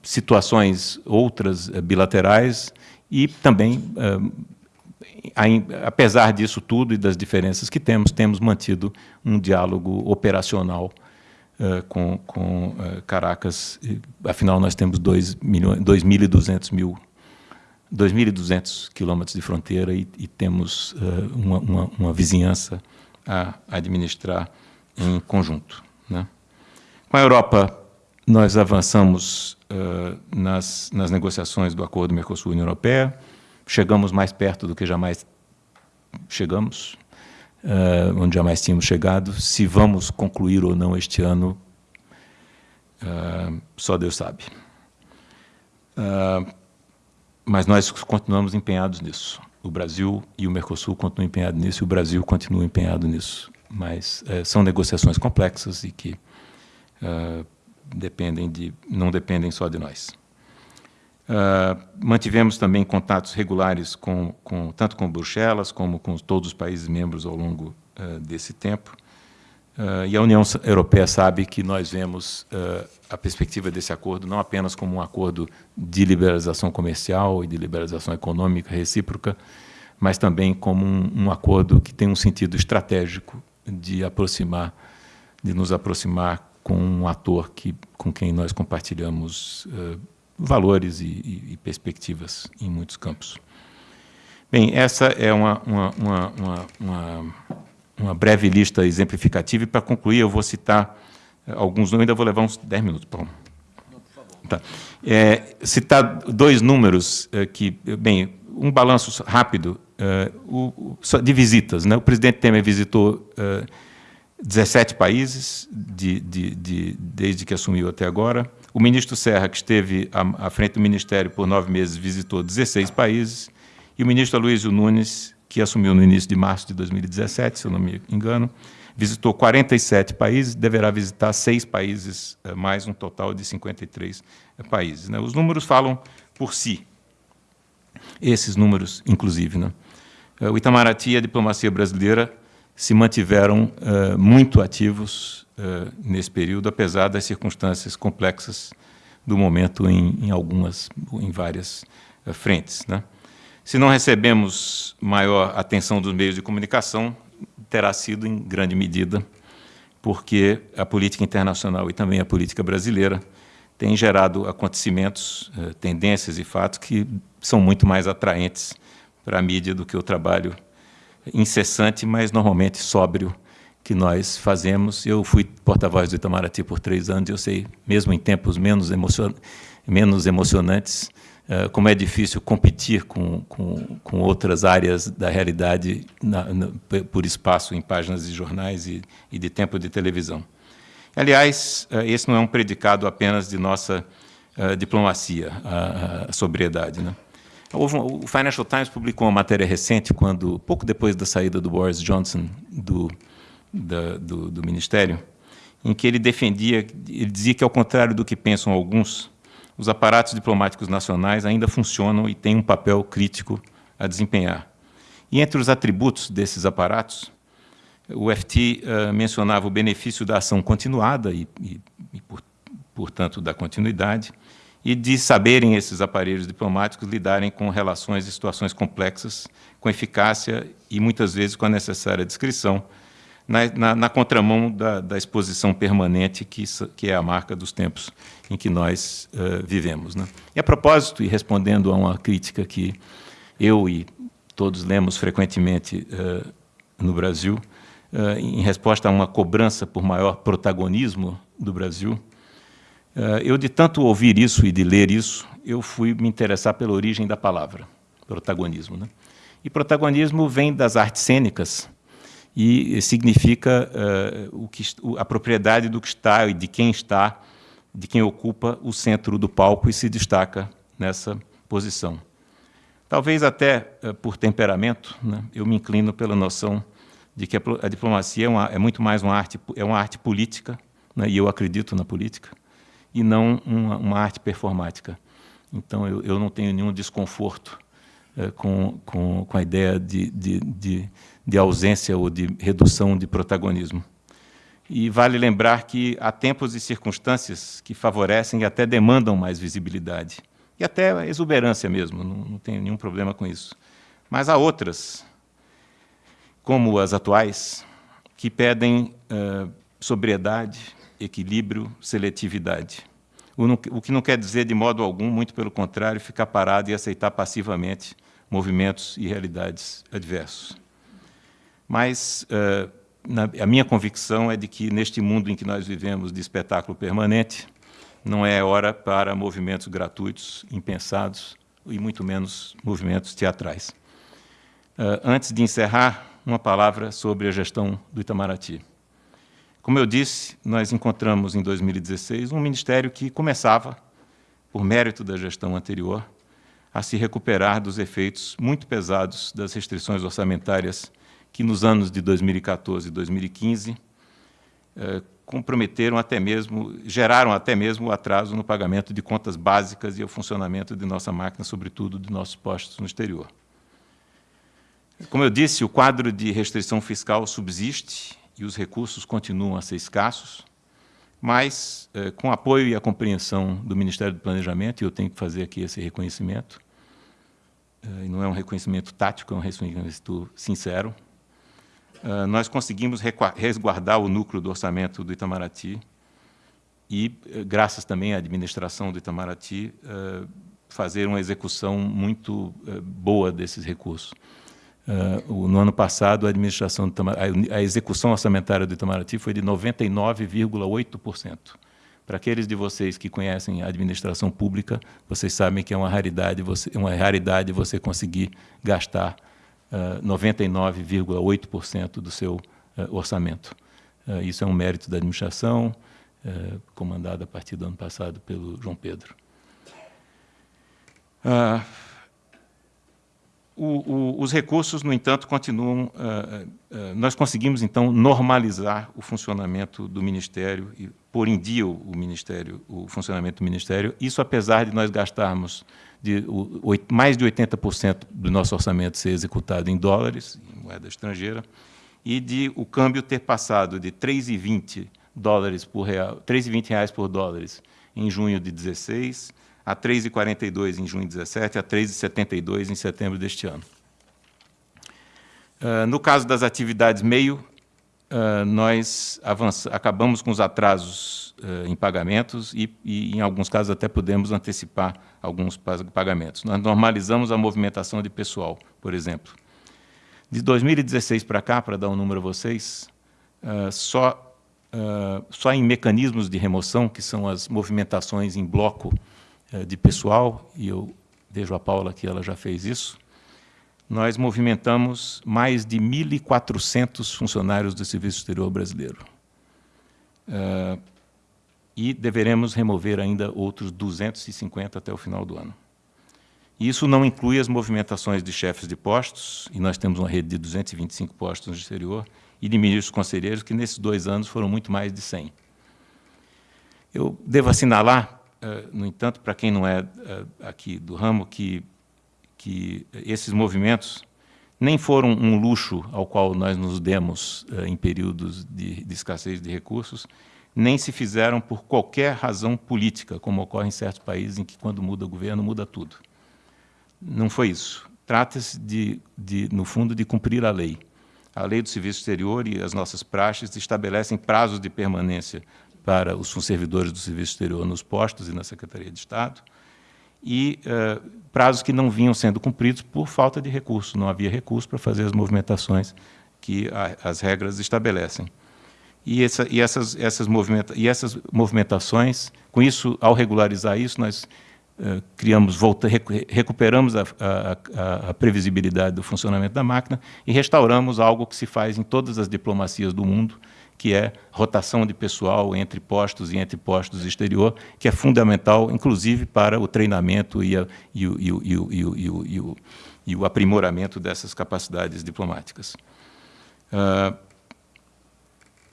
situações outras bilaterais e também apesar disso tudo e das diferenças que temos, temos mantido um diálogo operacional uh, com, com uh, Caracas. Afinal, nós temos 2.200 mil 2.200 quilômetros de fronteira e, e temos uh, uma, uma, uma, vizinhança a administrar em conjunto. Né? Com a Europa, nós avançamos uh, nas, nas negociações do Acordo Mercosul-União Europeia, chegamos mais perto do que jamais chegamos, uh, onde jamais tínhamos chegado. Se vamos concluir ou não este ano, uh, só Deus sabe. mas nós continuamos empenhados nisso. O Brasil e o Mercosul continuam empenhados nisso, e o Brasil continua empenhado nisso. Mas são negociações complexas e que dependem de, não dependem só de nós. Uh, mantivemos também contatos regulares com, com, tanto com Bruxelas como com todos os países membros ao longo uh, desse tempo. Uh, e a União Europeia sabe que nós vemos a perspectiva desse acordo não apenas como um acordo de liberalização comercial e de liberalização econômica recíproca, mas também como um, um acordo que tem um sentido estratégico de aproximar, de nos aproximar com um ator que, com quem nós compartilhamos uh, valores e, e, e, perspectivas em muitos campos. Bem, essa é uma, uma, uma, uma, uma breve lista exemplificativa, e para concluir eu vou citar alguns números, ainda vou levar uns 10 minutos. Paulo. Tá. É, citar dois números é, que, bem, um balanço rápido é, o, o, de visitas. Né? O presidente Temer visitou 17 países de, de, de, desde que assumiu até agora. O ministro Serra, que esteve à, à, frente do Ministério por nove meses, visitou 16 países. E o ministro Aloysio Nunes, que assumiu no início de março de 2017, se eu não me engano, visitou 47 países, deverá visitar seis países eh, mais, um total de 53 eh, países. Né? Os números falam por si, esses números, inclusive. Né? Eh, o Itamaraty e a diplomacia brasileira se mantiveram uh, muito ativos uh, nesse período, apesar das circunstâncias complexas do momento em, em algumas, em várias uh, frentes. Né? Se não recebemos maior atenção dos meios de comunicação, terá sido em grande medida porque a política internacional e também a política brasileira têm gerado acontecimentos, tendências e fatos que são muito mais atraentes para a mídia do que o trabalho incessante, mas normalmente sóbrio, que nós fazemos. Eu fui porta-voz do Itamaraty por três anos, eu sei, mesmo em tempos menos, emocion menos emocionantes, como é difícil competir com, com, com outras áreas da realidade na, na, por espaço em páginas de jornais e, e de tempo de televisão. Aliás, uh, esse não é um predicado apenas de nossa uh, diplomacia, a, a sobriedade. Né? O Financial Times publicou uma matéria recente, quando pouco depois da saída do Boris Johnson do, da, do, do Ministério, em que ele defendia, ele dizia que, ao contrário do que pensam alguns, os aparatos diplomáticos nacionais ainda funcionam e têm um papel crítico a desempenhar. E entre os atributos desses aparatos, o FT uh, eh, mencionava o benefício da ação continuada e, e, e por, portanto, da continuidade, e de saberem esses aparelhos diplomáticos lidarem com relações e situações complexas, com eficácia e muitas vezes com a necessária discrição, na, na, na contramão da, da, exposição permanente que, que, é a marca dos tempos em que nós uh, vivemos. Né? E a propósito, e respondendo a uma crítica que eu e todos lemos frequentemente uh, no Brasil, uh, em resposta a uma cobrança por maior protagonismo do Brasil, eu, de tanto ouvir isso e de ler isso, eu fui me interessar pela origem da palavra, protagonismo. Né? E protagonismo vem das artes cênicas e significa uh, o que, a propriedade do que está e de quem está, de quem ocupa o centro do palco e se destaca nessa posição. Talvez até uh, por temperamento, né, eu me inclino pela noção de que a, a diplomacia é, uma, é, muito mais uma arte, é uma arte política, né, e eu acredito na política, e não uma, uma arte performática. Então, eu, eu, não tenho nenhum desconforto é, com, com, com, a ideia de, de, de, de, ausência ou de redução de protagonismo. E vale lembrar que há tempos e circunstâncias que favorecem e até demandam mais visibilidade. E até exuberância mesmo, não, não tenho nenhum problema com isso. Mas há outras, como as atuais, que pedem uh, sobriedade, equilíbrio, seletividade. O, não, o, que não quer dizer, de modo algum, muito pelo contrário, ficar parado e aceitar passivamente movimentos e realidades adversos. Mas uh, na, a minha convicção é de que, neste mundo em que nós vivemos de espetáculo permanente, não é hora para movimentos gratuitos, impensados, e muito menos movimentos teatrais. Uh, antes de encerrar, uma palavra sobre a gestão do Itamaraty. Como eu disse, nós encontramos em 2016 um ministério que começava, por mérito da gestão anterior, a se recuperar dos efeitos muito pesados das restrições orçamentárias que nos anos de 2014 e 2015 eh, comprometeram até mesmo, geraram até mesmo atraso no pagamento de contas básicas e o funcionamento de nossa máquina, sobretudo de nossos postos no exterior. Como eu disse, o quadro de restrição fiscal subsiste e os recursos continuam a ser escassos, mas, eh, com apoio e a compreensão do Ministério do Planejamento, e eu tenho que fazer aqui esse reconhecimento, eh, e não é um reconhecimento tático, é um reconhecimento sincero, eh, nós conseguimos resguardar o núcleo do orçamento do Itamaraty e, eh, graças também à administração do Itamaraty, eh, fazer uma execução muito boa desses recursos. No ano passado, a administração a execução orçamentária do Itamaraty foi de 99,8%. Para aqueles de vocês que conhecem a administração pública, vocês sabem que é uma raridade você, uma raridade você conseguir gastar 99,8% do seu orçamento. isso é um mérito da administração, comandada a partir do ano passado pelo João Pedro. O, o, os recursos, no entanto, continuam. Uh, uh, nós conseguimos, então, normalizar o funcionamento do Ministério e pôr em dia o Ministério, o funcionamento do Ministério. Isso, apesar de nós gastarmos de, mais de 80% do nosso orçamento ser executado em dólares, em moeda estrangeira, e de o câmbio ter passado de 3,20 dólares por real, 3,20 reais por dólares em junho de 16 a 3,42 em junho de 17 a 3,72 em setembro deste ano. Uh, no caso das atividades meio, uh, nós acabamos com os atrasos uh, em pagamentos e, e, em alguns casos, até podemos antecipar alguns pagamentos. Nós normalizamos a movimentação de pessoal, por exemplo. De 2016 para cá, para dar um número a vocês, só, só em mecanismos de remoção, que são as movimentações em bloco de pessoal, e eu vejo a Paula que ela já fez isso, nós movimentamos mais de 1.400 funcionários do Serviço Exterior Brasileiro. Uh, e deveremos remover ainda outros 250 até o final do ano. Isso não inclui as movimentações de chefes de postos, e nós temos uma rede de 225 postos no exterior, e de ministros conselheiros, que nesses dois anos foram muito mais de 100. Eu devo assinalar eh, no entanto, para quem não é eh, aqui do ramo, que, que esses movimentos nem foram um luxo ao qual nós nos demos eh, em períodos de, de escassez de recursos, nem se fizeram por qualquer razão política, como ocorre em certos países em que, quando muda o governo, muda tudo. Não foi isso. Trata-se, de, de, no fundo, de cumprir a lei. A lei do serviço exterior e as nossas praxes estabelecem prazos de permanência para os servidores do Serviço Exterior nos postos e na Secretaria de Estado, e uh, prazos que não vinham sendo cumpridos por falta de recursos, não havia recurso para fazer as movimentações que a, as regras estabelecem. E, essa, e, essas, essas movimenta, e essas movimentações, com isso, ao regularizar isso, nós uh, criamos, volta, recuperamos a, a, a, previsibilidade do funcionamento da máquina e restauramos algo que se faz em todas as diplomacias do mundo, que é rotação de pessoal entre postos e entre postos exterior, que é fundamental, inclusive, para o treinamento e, o, aprimoramento dessas capacidades diplomáticas. Uh,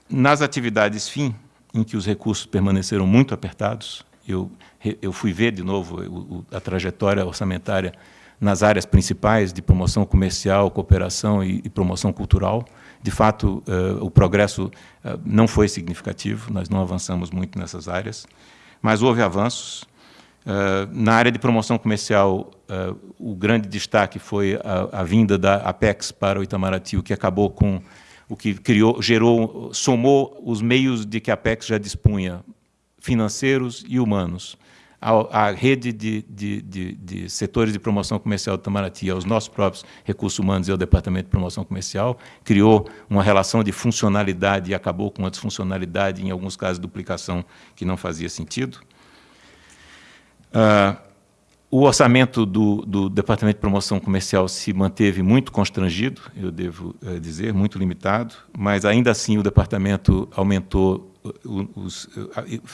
nas atividades fim, em que os recursos permaneceram muito apertados, eu, eu fui ver de novo a trajetória orçamentária nas áreas principais de promoção comercial, cooperação e, e promoção cultural, de fato, uh, o progresso uh, não foi significativo, nós não avançamos muito nessas áreas, mas houve avanços. Uh, na área de promoção comercial, o grande destaque foi a, a, vinda da Apex para o Itamaraty, o que acabou com o que criou, gerou, somou os meios de que a Apex já dispunha, financeiros e humanos a, rede de, de, de, de, setores de promoção comercial do Itamaraty, aos nossos próprios recursos humanos e ao Departamento de Promoção Comercial, criou uma relação de funcionalidade e acabou com a disfuncionalidade, em alguns casos, duplicação que não fazia sentido. Uh, o orçamento do, do, Departamento de Promoção Comercial se manteve muito constrangido, eu devo uh, dizer, muito limitado, mas ainda assim o departamento aumentou, os,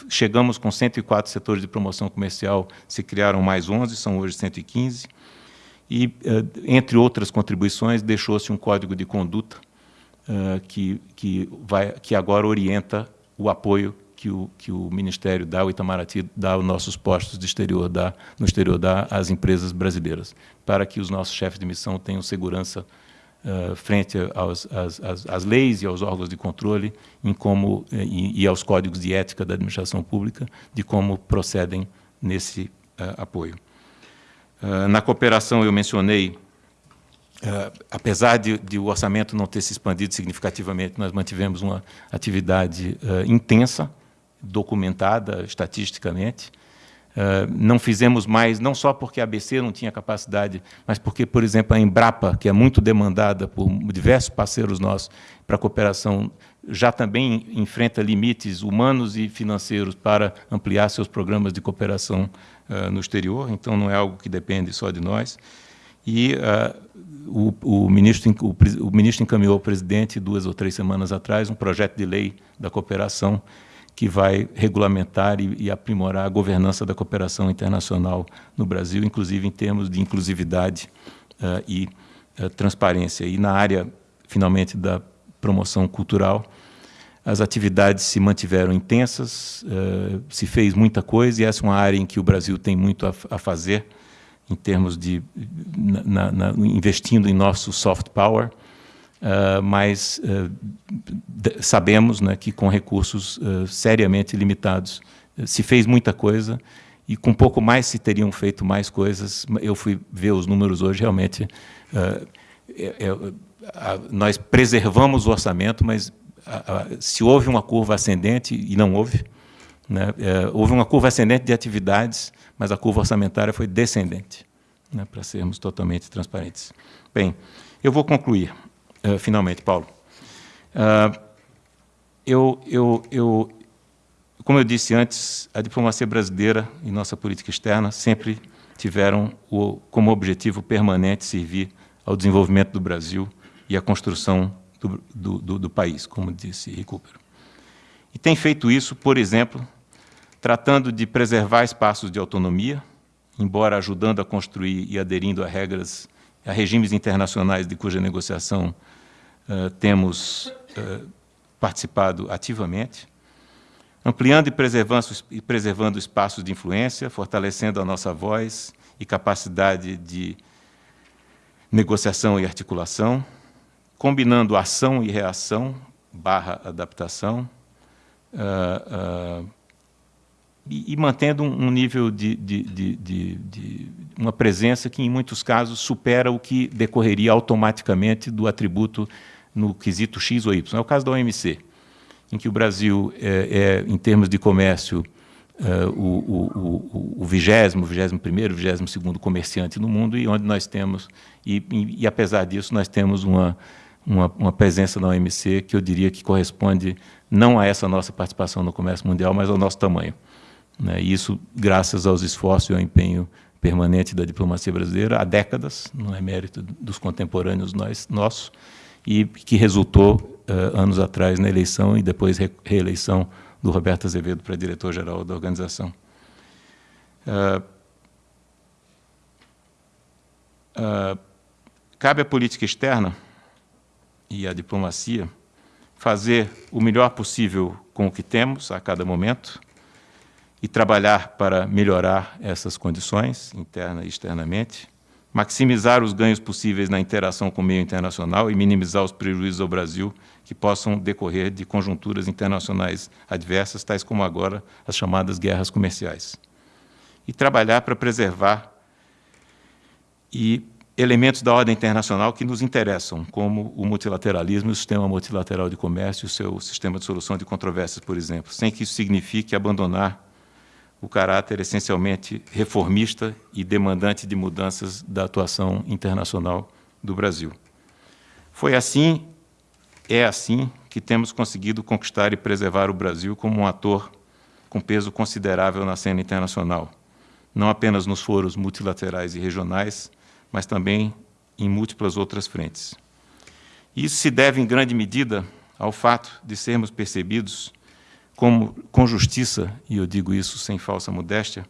chegamos com 104 setores de promoção comercial, se criaram mais 11, são hoje 115, e, entre outras contribuições, deixou-se um código de conduta que, que, vai, que agora orienta o apoio que o, que o Ministério dá, o Itamaraty dá aos nossos postos de exterior, dá, no exterior dá às empresas brasileiras, para que os nossos chefes de missão tenham segurança uh, frente aos, às, às, às, leis e aos órgãos de controle em como, eh, e, e, aos códigos de ética da administração pública de como procedem nesse uh, apoio. Uh, na cooperação, eu mencionei apesar de, de, o orçamento não ter se expandido significativamente, nós mantivemos uma atividade intensa documentada estatisticamente. Uh, não fizemos mais, não só porque a ABC não tinha capacidade, mas porque, por exemplo, a Embrapa, que é muito demandada por diversos parceiros nossos para a cooperação, já também enfrenta limites humanos e financeiros para ampliar seus programas de cooperação uh, no exterior, então não é algo que depende só de nós. E uh, o, o, ministro, o, o ministro encaminhou ao presidente, duas ou três semanas atrás, um projeto de lei da cooperação que vai regulamentar e, e, aprimorar a governança da cooperação internacional no Brasil, inclusive em termos de inclusividade uh, e uh, transparência. E na área, finalmente, da promoção cultural, as atividades se mantiveram intensas, uh, se fez muita coisa, e essa é uma área em que o Brasil tem muito a, a fazer, em termos de na, na, investindo em nosso soft power, Uh, mas uh, sabemos né, que com recursos uh, seriamente limitados se fez muita coisa e com pouco mais se teriam feito mais coisas. Eu fui ver os números hoje, realmente é, é, a, nós preservamos o orçamento, mas a, a, se houve uma curva ascendente, e não houve, né, é, houve uma curva ascendente de atividades, mas a curva orçamentária foi descendente, né, para sermos totalmente transparentes. Bem, eu vou concluir. Uh, finalmente, Paulo. Uh, eu, eu, eu, como eu disse antes, a diplomacia brasileira e nossa política externa sempre tiveram o, como objetivo permanente servir ao desenvolvimento do Brasil e à construção do, do, do, do país, como disse Recupero. E tem feito isso, por exemplo, tratando de preservar espaços de autonomia, embora ajudando a construir e aderindo a regras, a regimes internacionais de cuja negociação uh, temos uh, participado ativamente, ampliando e preservando, e preservando espaços de influência, fortalecendo a nossa voz e capacidade de negociação e articulação, combinando ação e reação barra adaptação, uh, e, e, mantendo um, nível de, de, de, de, uma presença que, em muitos casos, supera o que decorreria automaticamente do atributo no quesito X ou Y. É o caso da OMC, em que o Brasil, é, é em termos de comércio, é, o, vigésimo, vigésimo primeiro, vigésimo segundo comerciante no mundo e onde nós temos, e, e, e apesar disso, nós temos uma, uma, uma, presença na OMC que eu diria que corresponde não a essa nossa participação no comércio mundial, mas ao nosso tamanho. Né? E isso graças aos esforços e ao empenho permanente da diplomacia brasileira há décadas, não é mérito dos contemporâneos nós, nossos, e que resultou uh, anos atrás na eleição e depois re reeleição do Roberto Azevedo para diretor-geral da organização. Uh, uh, cabe à política externa e à diplomacia fazer o melhor possível com o que temos a cada momento e trabalhar para melhorar essas condições, interna e externamente, maximizar os ganhos possíveis na interação com o meio internacional e minimizar os prejuízos ao Brasil que possam decorrer de conjunturas internacionais adversas, tais como agora as chamadas guerras comerciais. E trabalhar para preservar e elementos da ordem internacional que nos interessam, como o multilateralismo o sistema multilateral de comércio o seu sistema de solução de controvérsias, por exemplo, sem que isso signifique abandonar o caráter essencialmente reformista e demandante de mudanças da atuação internacional do Brasil. Foi assim, é assim, que temos conseguido conquistar e preservar o Brasil como um ator com peso considerável na cena internacional, não apenas nos foros multilaterais e regionais, mas também em múltiplas outras frentes. Isso se deve, em grande medida, ao fato de sermos percebidos como, com justiça, e eu digo isso sem falsa modéstia,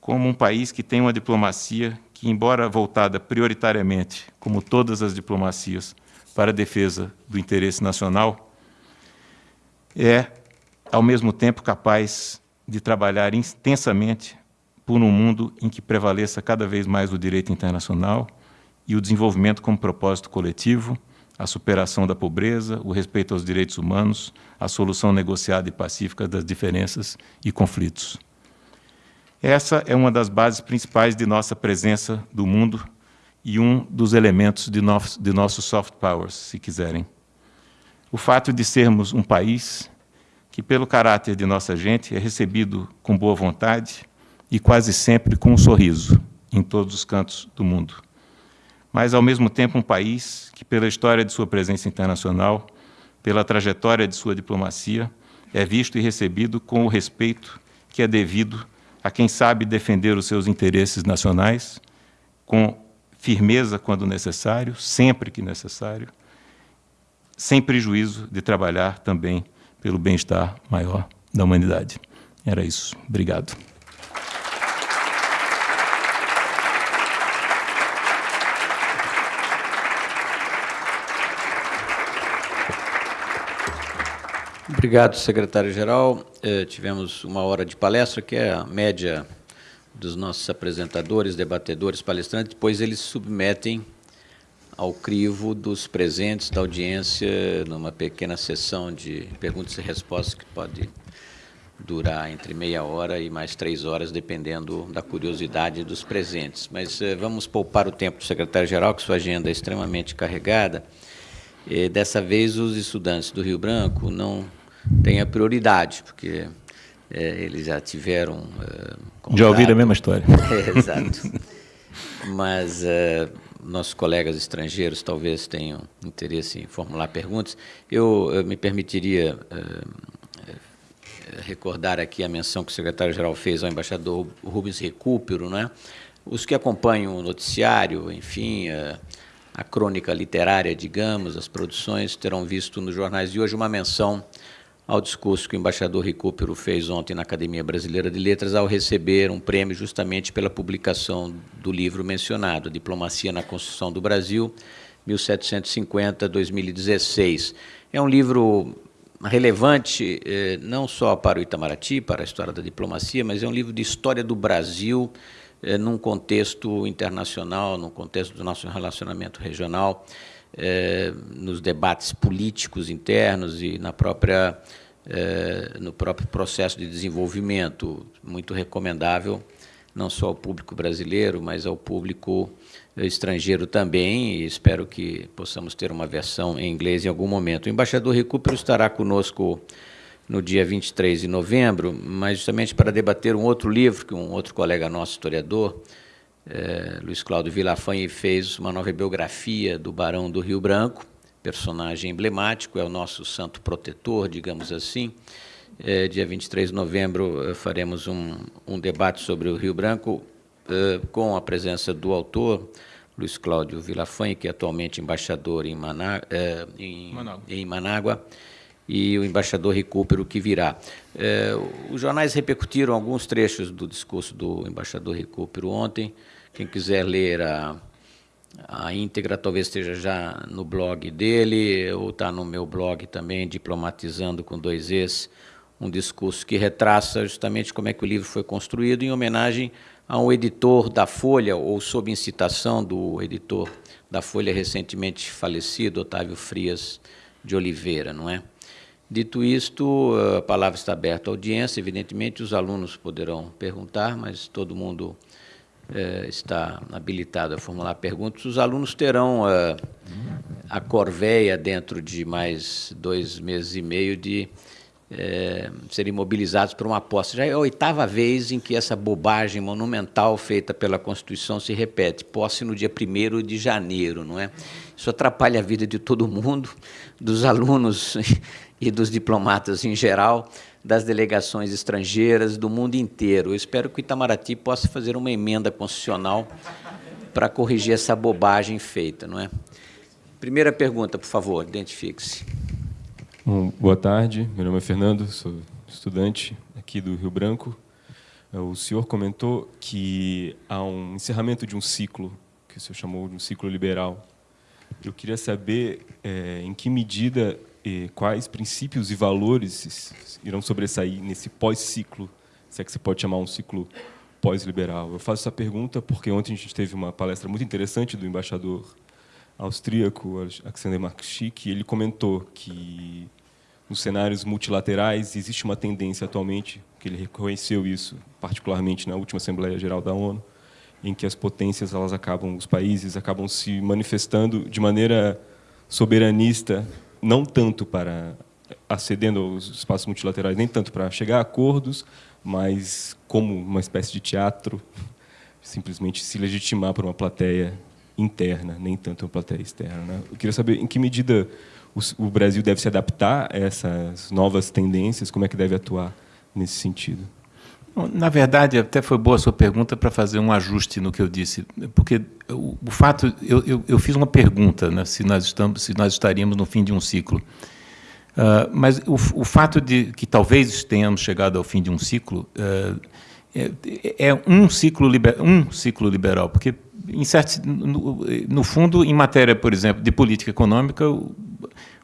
como um país que tem uma diplomacia que, embora voltada prioritariamente, como todas as diplomacias, para a defesa do interesse nacional, é, ao mesmo tempo, capaz de trabalhar intensamente por um mundo em que prevaleça cada vez mais o direito internacional e o desenvolvimento como propósito coletivo, a superação da pobreza, o respeito aos direitos humanos, a solução negociada e pacífica das diferenças e conflitos. Essa é uma das bases principais de nossa presença do mundo e um dos elementos de, nosso, de nossos soft powers, se quiserem. O fato de sermos um país que, pelo caráter de nossa gente, é recebido com boa vontade e quase sempre com um sorriso em todos os cantos do mundo. Mas, ao mesmo tempo, um país que, pela história de sua presença internacional, pela trajetória de sua diplomacia, é visto e recebido com o respeito que é devido a quem sabe defender os seus interesses nacionais com firmeza quando necessário, sempre que necessário, sem prejuízo de trabalhar também pelo bem-estar maior da humanidade. Era isso. Obrigado. Obrigado, secretário-geral. Eh, tivemos uma hora de palestra, que é a média dos nossos apresentadores, debatedores, palestrantes, depois eles submetem ao crivo dos presentes da audiência numa pequena sessão de perguntas e respostas que pode durar entre meia hora e mais três horas, dependendo da curiosidade dos presentes. Mas eh, vamos poupar o tempo do secretário-geral, que sua agenda é extremamente carregada. E, dessa vez, os estudantes do Rio Branco não têm a prioridade, porque é, eles já tiveram. Uh, já ouviram a mesma história. É, exato. Mas uh, nossos colegas estrangeiros talvez tenham interesse em formular perguntas. Eu, eu me permitiria uh, recordar aqui a menção que o secretário-geral fez ao embaixador Rubens Recupero, né? Os que acompanham o noticiário, enfim, a, a crônica literária, digamos, as produções, terão visto nos jornais de hoje uma menção ao discurso que o embaixador Recupero fez ontem na Academia Brasileira de Letras ao receber um prêmio justamente pela publicação do livro mencionado, Diplomacia na Construção do Brasil, 1750-2016. É um livro relevante eh, não só para o Itamaraty, para a história da diplomacia, mas é um livro de história do Brasil eh, num contexto internacional, num contexto do nosso relacionamento regional é, nos debates políticos internos e na própria, é, no próprio processo de desenvolvimento, muito recomendável, não só ao público brasileiro, mas ao público estrangeiro também, e espero que possamos ter uma versão em inglês em algum momento. O embaixador Recupero estará conosco no dia 23 de novembro, mas justamente para debater um outro livro que um outro colega nosso, historiador, é, Luiz Cláudio Vilafanha fez uma nova biografia do Barão do Rio Branco, personagem emblemático, é o nosso santo protetor, digamos assim. É, dia 23 de novembro faremos um, um, debate sobre o Rio Branco é, com a presença do autor, Luiz Cláudio Vilafanha, que é atualmente embaixador em, Maná, em, Manágua. em Manágua, e o embaixador Recupero que virá. É, os jornais repercutiram alguns trechos do discurso do embaixador Recupero ontem, quem quiser ler a, a íntegra, talvez esteja já no blog dele, ou está no meu blog também, Diplomatizando com dois Es, um discurso que retraça justamente como é que o livro foi construído, em homenagem a um editor da Folha, ou sob incitação do editor da Folha recentemente falecido, Otávio Frias de Oliveira, não é? Dito isto, a palavra está aberta à audiência, evidentemente os alunos poderão perguntar, mas todo mundo é, está habilitado a formular perguntas, os alunos terão a, a corveia dentro de mais dois meses e meio de é, serem mobilizados por uma aposta. Já é a oitava vez em que essa bobagem monumental feita pela Constituição se repete. Posse no dia 1 de janeiro, não é? Isso atrapalha a vida de todo mundo, dos alunos e dos diplomatas em geral, das delegações estrangeiras do mundo inteiro. Eu espero que o Itamaraty possa fazer uma emenda constitucional para corrigir essa bobagem feita, não é? Primeira pergunta, por favor, identifique-se. Boa tarde, meu nome é Fernando, sou estudante aqui do Rio Branco. O senhor comentou que há um encerramento de um ciclo, que o senhor chamou de um ciclo liberal. Eu queria saber é, em que medida e quais princípios e valores irão sobressair nesse pós-ciclo, se é que você pode chamar um ciclo pós-liberal. Eu faço essa pergunta porque ontem a gente teve uma palestra muito interessante do embaixador austríaco Alexander Markschik, e ele comentou que nos cenários multilaterais existe uma tendência atualmente, que ele reconheceu isso, particularmente na última Assembleia Geral da ONU, em que as potências elas acabam, os países acabam se manifestando de maneira soberanista, não tanto para acedendo aos espaços multilaterais, nem tanto para chegar a acordos, mas como uma espécie de teatro, simplesmente se legitimar por uma plateia interna, nem tanto uma plateia externa. Né? Eu queria saber em que medida o Brasil deve se adaptar a essas novas tendências, como é que deve atuar nesse sentido? Na verdade, até foi boa a sua pergunta para fazer um ajuste no que eu disse, porque o, o fato, eu, eu, eu, fiz uma pergunta, né, se nós estamos, se nós estaríamos no fim de um ciclo, uh, mas o, o, fato de que talvez tenhamos chegado ao fim de um ciclo uh, é, é, um ciclo liber, um ciclo liberal, porque em certo, no, no fundo, em matéria, por exemplo, de política econômica, o,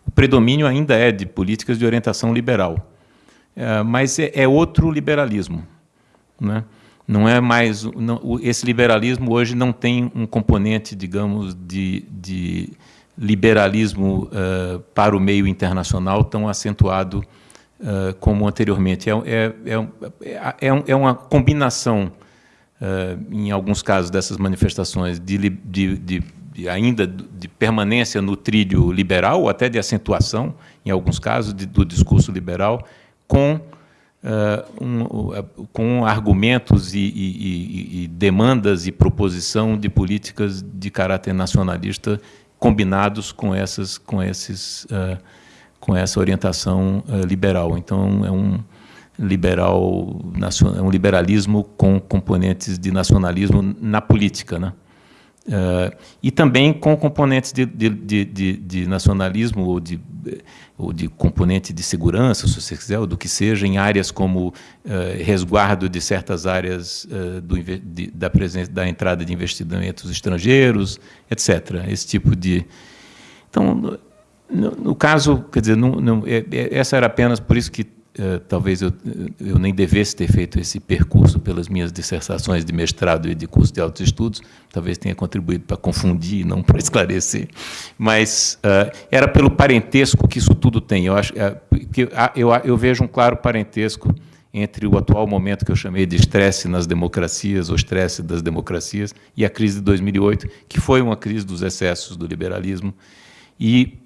o predomínio ainda é de políticas de orientação liberal. É, mas é, é, outro liberalismo. Né? Não é mais não, esse liberalismo hoje não tem um componente, digamos, de, de liberalismo uh, para o meio internacional tão acentuado uh, como anteriormente. É, é, é, é, é uma combinação, uh, em alguns casos dessas manifestações, de, de, de de, ainda de permanência no trilho liberal, ou até de acentuação, em alguns casos, do discurso liberal, com, uh, um, uh, com argumentos e, e, e, demandas e proposição de políticas de caráter nacionalista combinados com, essas, com, esses, uh, com essa orientação liberal. Então, é um liberal é um liberalismo com componentes de nacionalismo na política, né? Uh, e também com componentes de, de, de, de, nacionalismo ou ou de componente de segurança, se você quiser, ou do que seja, em áreas como uh, resguardo de certas áreas uh, do, da, presença, da entrada de investimentos estrangeiros, etc. Esse tipo de... Então, no, no caso, quer dizer, não, não, é, é, essa era apenas por isso que Uh, talvez eu, eu nem devesse ter feito esse percurso pelas minhas dissertações de mestrado e de curso de altos estudos, talvez tenha contribuído para confundir, não para esclarecer, mas uh, era pelo parentesco que isso tudo tem. Eu, acho, uh, que, eu, eu vejo um claro parentesco entre o atual momento que eu chamei de estresse nas democracias, ou estresse das democracias, e a crise de 2008, que foi uma crise dos excessos do liberalismo, e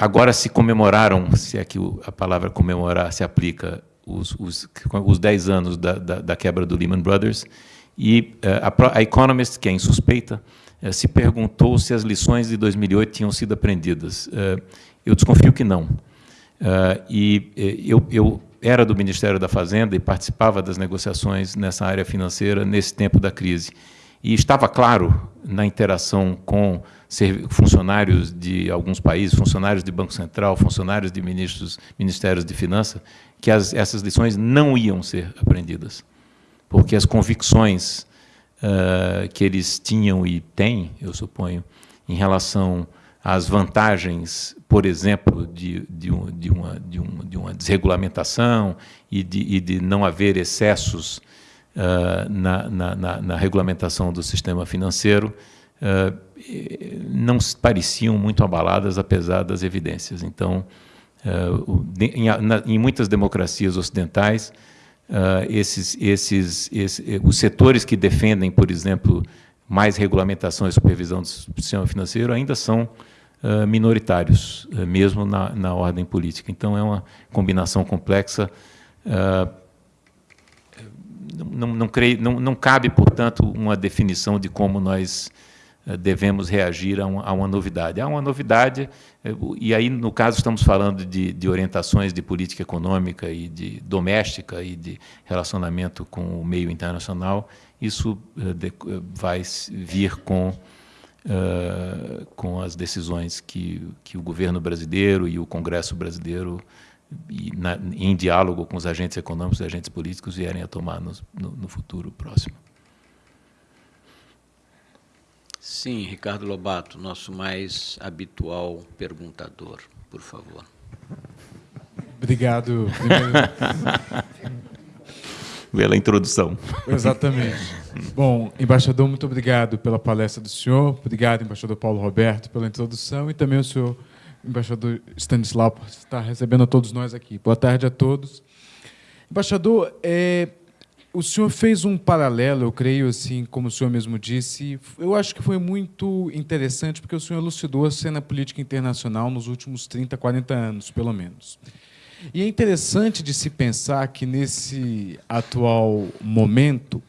Agora se comemoraram, se é que a palavra comemorar se aplica, os, os, os 10 anos da, da, da, quebra do Lehman Brothers, e uh, a, a, Economist, que é insuspeita, uh, se perguntou se as lições de 2008 tinham sido aprendidas. Uh, eu desconfio que não. e eu, eu era do Ministério da Fazenda e participava das negociações nessa área financeira nesse tempo da crise. E estava claro na interação com funcionários de alguns países, funcionários de Banco Central, funcionários de ministros, ministérios de Finanças, que as, essas lições não iam ser aprendidas, porque as convicções uh, que eles tinham e têm, eu suponho, em relação às vantagens, por exemplo, de, de, um, de, uma, de, um, uma desregulamentação e de, e de não haver excessos na, na, na, na regulamentação do sistema financeiro, uh, não pareciam muito abaladas, apesar das evidências. Então, uh, em, muitas democracias ocidentais, esses, esses, esses, os setores que defendem, por exemplo, mais regulamentação e supervisão do sistema financeiro ainda são minoritários, mesmo na, na, ordem política. Então, é uma combinação complexa. Não, não, creio, não, não cabe, portanto, uma definição de como nós devemos reagir a, a, uma novidade. Há uma novidade, e aí, no caso, estamos falando de, de, orientações de política econômica e de doméstica e de relacionamento com o meio internacional, isso de, vai vir com, com as decisões que, que o governo brasileiro e o Congresso brasileiro e na, em diálogo com os agentes econômicos e agentes políticos vierem a tomar no, no, no futuro próximo. Sim, Ricardo Lobato, nosso mais habitual perguntador, por favor. Obrigado. Pela introdução. Exatamente. Bom, embaixador, muito obrigado pela palestra do senhor. Obrigado, embaixador Paulo Roberto, pela introdução e também o senhor embaixador Stanislau por estar recebendo a todos nós aqui. Boa tarde a todos. Embaixador, é, o senhor fez um paralelo, eu creio, assim, como o senhor mesmo disse. Eu acho que foi muito interessante, porque o senhor elucidou a cena política internacional nos últimos 30, 40 anos, pelo menos. E é interessante de se pensar que, nesse atual momento,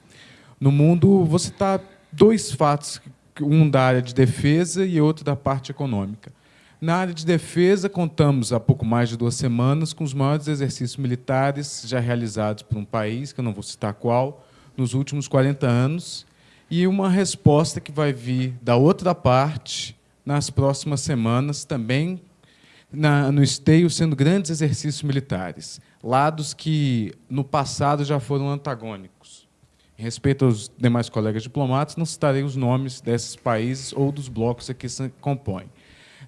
no mundo, você está dois fatos, um da área de defesa e outro da parte econômica. Na área de defesa, contamos há pouco mais de duas semanas com os maiores exercícios militares já realizados por um país, que eu não vou citar qual, nos últimos 40 anos, e uma resposta que vai vir da outra parte nas próximas semanas, também na, no esteio, sendo grandes exercícios militares, lados que no passado já foram antagônicos. Em respeito aos demais colegas diplomatas, não citarei os nomes desses países ou dos blocos que se compõem.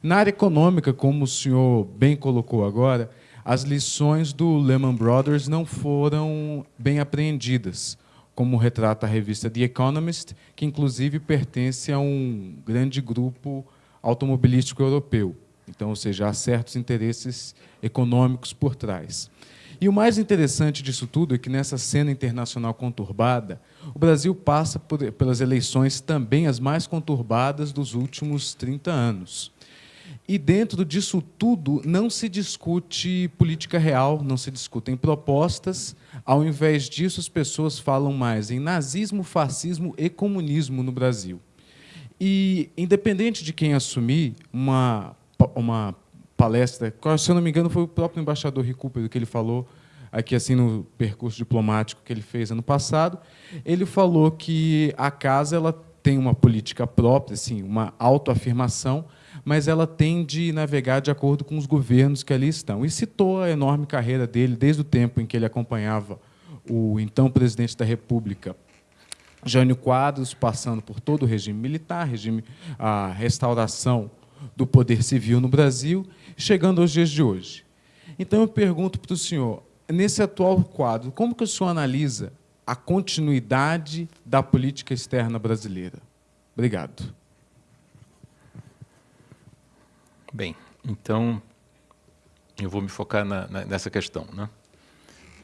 Na área econômica, como o senhor bem colocou agora, as lições do Lehman Brothers não foram bem apreendidas, como retrata a revista The Economist, que inclusive pertence a um grande grupo automobilístico europeu. Então, ou seja, há certos interesses econômicos por trás. E o mais interessante disso tudo é que, nessa cena internacional conturbada, o Brasil passa por, pelas eleições também as mais conturbadas dos últimos 30 anos. E dentro disso tudo não se discute política real, não se discutem propostas. Ao invés disso, as pessoas falam mais em nazismo, fascismo e comunismo no Brasil. E, independente de quem assumir uma, uma palestra, se eu não me engano, foi o próprio embaixador Recupero que ele falou aqui assim no percurso diplomático que ele fez ano passado, ele falou que a casa ela tem uma política própria, assim, uma autoafirmação, mas ela tem de navegar de acordo com os governos que ali estão. E citou a enorme carreira dele, desde o tempo em que ele acompanhava o então presidente da República, Jânio Quadros, passando por todo o regime militar, regime, a restauração do poder civil no Brasil, chegando aos dias de hoje. Então, eu pergunto para o senhor, nesse atual quadro, como que o senhor analisa a continuidade da política externa brasileira? Obrigado. Bem, então eu vou me focar na, na, nessa questão, né?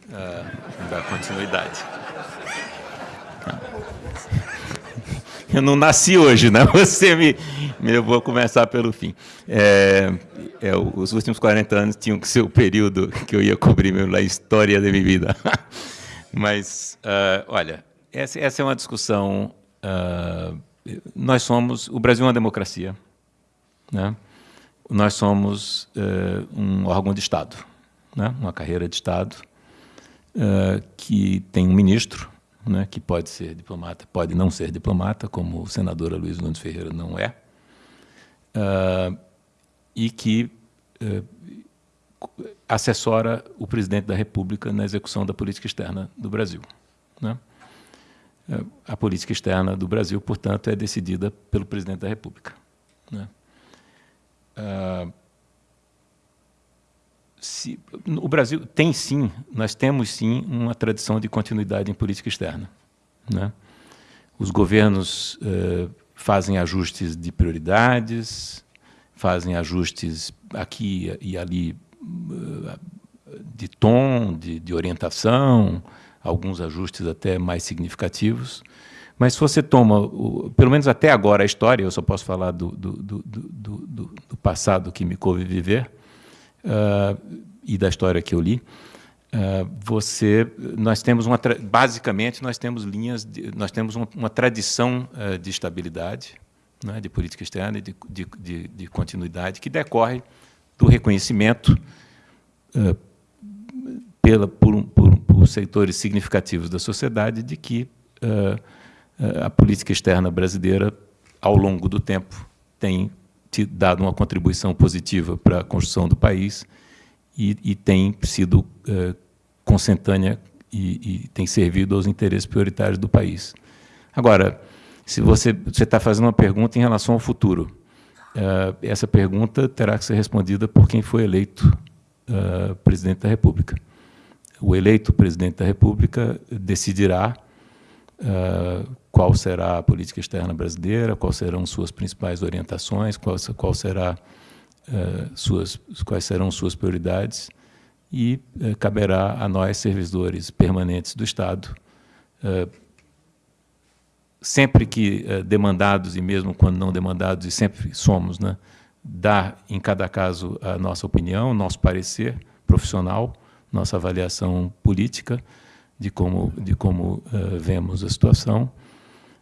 Uh, da continuidade. Eu não nasci hoje, né? Você me, eu vou começar pelo fim. É, é, os últimos 40 anos tinham que ser o período que eu ia cobrir mesmo a história da minha vida. Mas, uh, olha, essa, essa, é uma discussão. Uh, nós somos. O Brasil é uma democracia, né? Nós somos uh, um órgão de Estado, né? uma carreira de Estado, uh, que tem um ministro, né? que pode ser diplomata, pode não ser diplomata, como o senador Luiz Nunes Ferreira não é, uh, e que assessora o presidente da República na execução da política externa do Brasil. Né? A política externa do Brasil, portanto, é decidida pelo presidente da República. Né? Se, o Brasil tem sim, nós temos sim uma tradição de continuidade em política externa. Né? Os governos uh, fazem ajustes de prioridades, fazem ajustes aqui e ali uh, de tom, de, de orientação, alguns ajustes até mais significativos. Mas se você toma, o, pelo menos até agora, a história, eu só posso falar do, do, do, do, do passado que me coube viver uh, e da história que eu li, uh, você, nós temos uma, basicamente, nós temos linhas, de, nós temos uma, uma tradição uh, de estabilidade, né, de política externa e de, de, de, de, continuidade, que decorre do reconhecimento pela, por, por, por, setores significativos da sociedade de que a política externa brasileira, ao longo do tempo, tem dado uma contribuição positiva para a construção do país e, e tem sido uh, consentânea e, e, tem servido aos interesses prioritários do país. Agora, se você está fazendo uma pergunta em relação ao futuro, uh, essa pergunta terá que ser respondida por quem foi eleito uh, presidente da República. O eleito presidente da República decidirá qual será a política externa brasileira, quais serão suas principais orientações, qual, qual será, uh, suas, quais serão suas prioridades, e uh, caberá a nós, servidores permanentes do Estado, uh, sempre que demandados, e mesmo quando não demandados, e sempre somos, né, dar, em cada caso, a nossa opinião, nosso parecer profissional, nossa avaliação política de como, de como vemos a situação,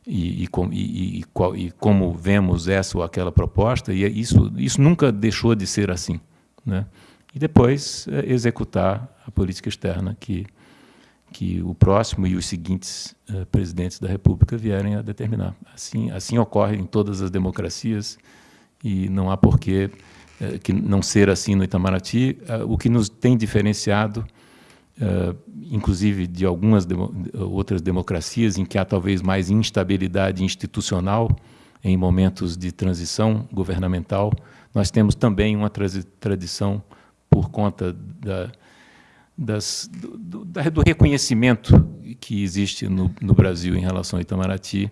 e, e, e, e, como vemos essa ou aquela proposta, e isso, isso nunca deixou de ser assim. Né? E depois é, executar a política externa que, que o próximo e os seguintes uh, presidentes da República vierem a determinar. Assim, assim ocorre em todas as democracias e não há porquê uh, que não ser assim no Itamaraty. Uh, o que nos tem diferenciado uh, inclusive de algumas outras democracias em que há talvez mais instabilidade institucional em momentos de transição governamental, nós temos também uma tradição por conta da, das, do, do, do, reconhecimento que existe no, no, Brasil em relação ao Itamaraty,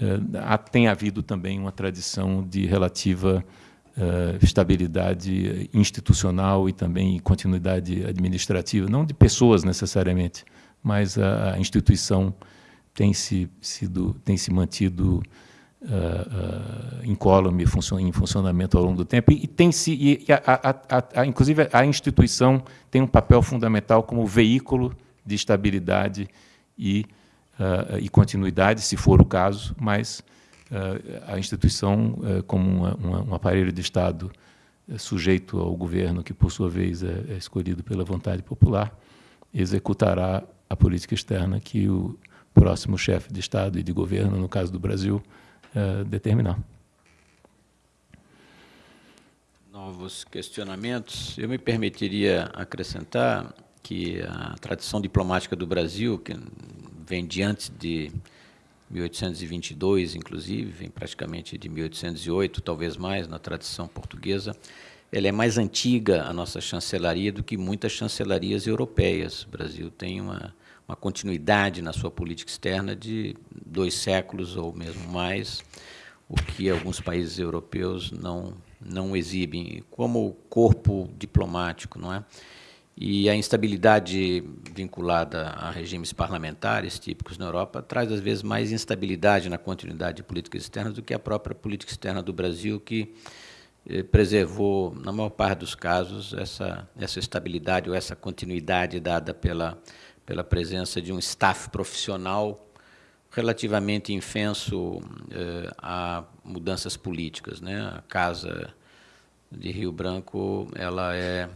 uh, tem havido também uma tradição de relativa estabilidade institucional e também continuidade administrativa, não de pessoas necessariamente, mas a, instituição tem se, sido, tem se mantido uh, uh, incólume, em funcionamento ao longo do tempo, e, tem se, e a, a, a, inclusive a instituição tem um papel fundamental como veículo de estabilidade e, uh, e continuidade, se for o caso, mas eh, a instituição eh, como uma, uma, um aparelho de Estado eh, sujeito ao governo, que por sua vez é, é escolhido pela vontade popular, executará a política externa que o próximo chefe de Estado e de governo, no caso do Brasil, determinar. Novos questionamentos. Eu me permitiria acrescentar que a tradição diplomática do Brasil, que vem de antes de 1822, inclusive, vem praticamente de 1808, talvez mais, na tradição portuguesa. Ela é mais antiga, a nossa chancelaria, do que muitas chancelarias europeias. O Brasil tem uma, uma continuidade na sua política externa de dois séculos ou mesmo mais, o que alguns países europeus não, não exibem, como corpo diplomático, não é? E a instabilidade vinculada a regimes parlamentares típicos na Europa traz, às vezes, mais instabilidade na continuidade de políticas externas do que a própria política externa do Brasil, que eh, preservou, na maior parte dos casos, essa, essa estabilidade ou essa continuidade dada pela, pela presença de um staff profissional relativamente infenso eh, a mudanças políticas. Né? A Casa de Rio Branco ela é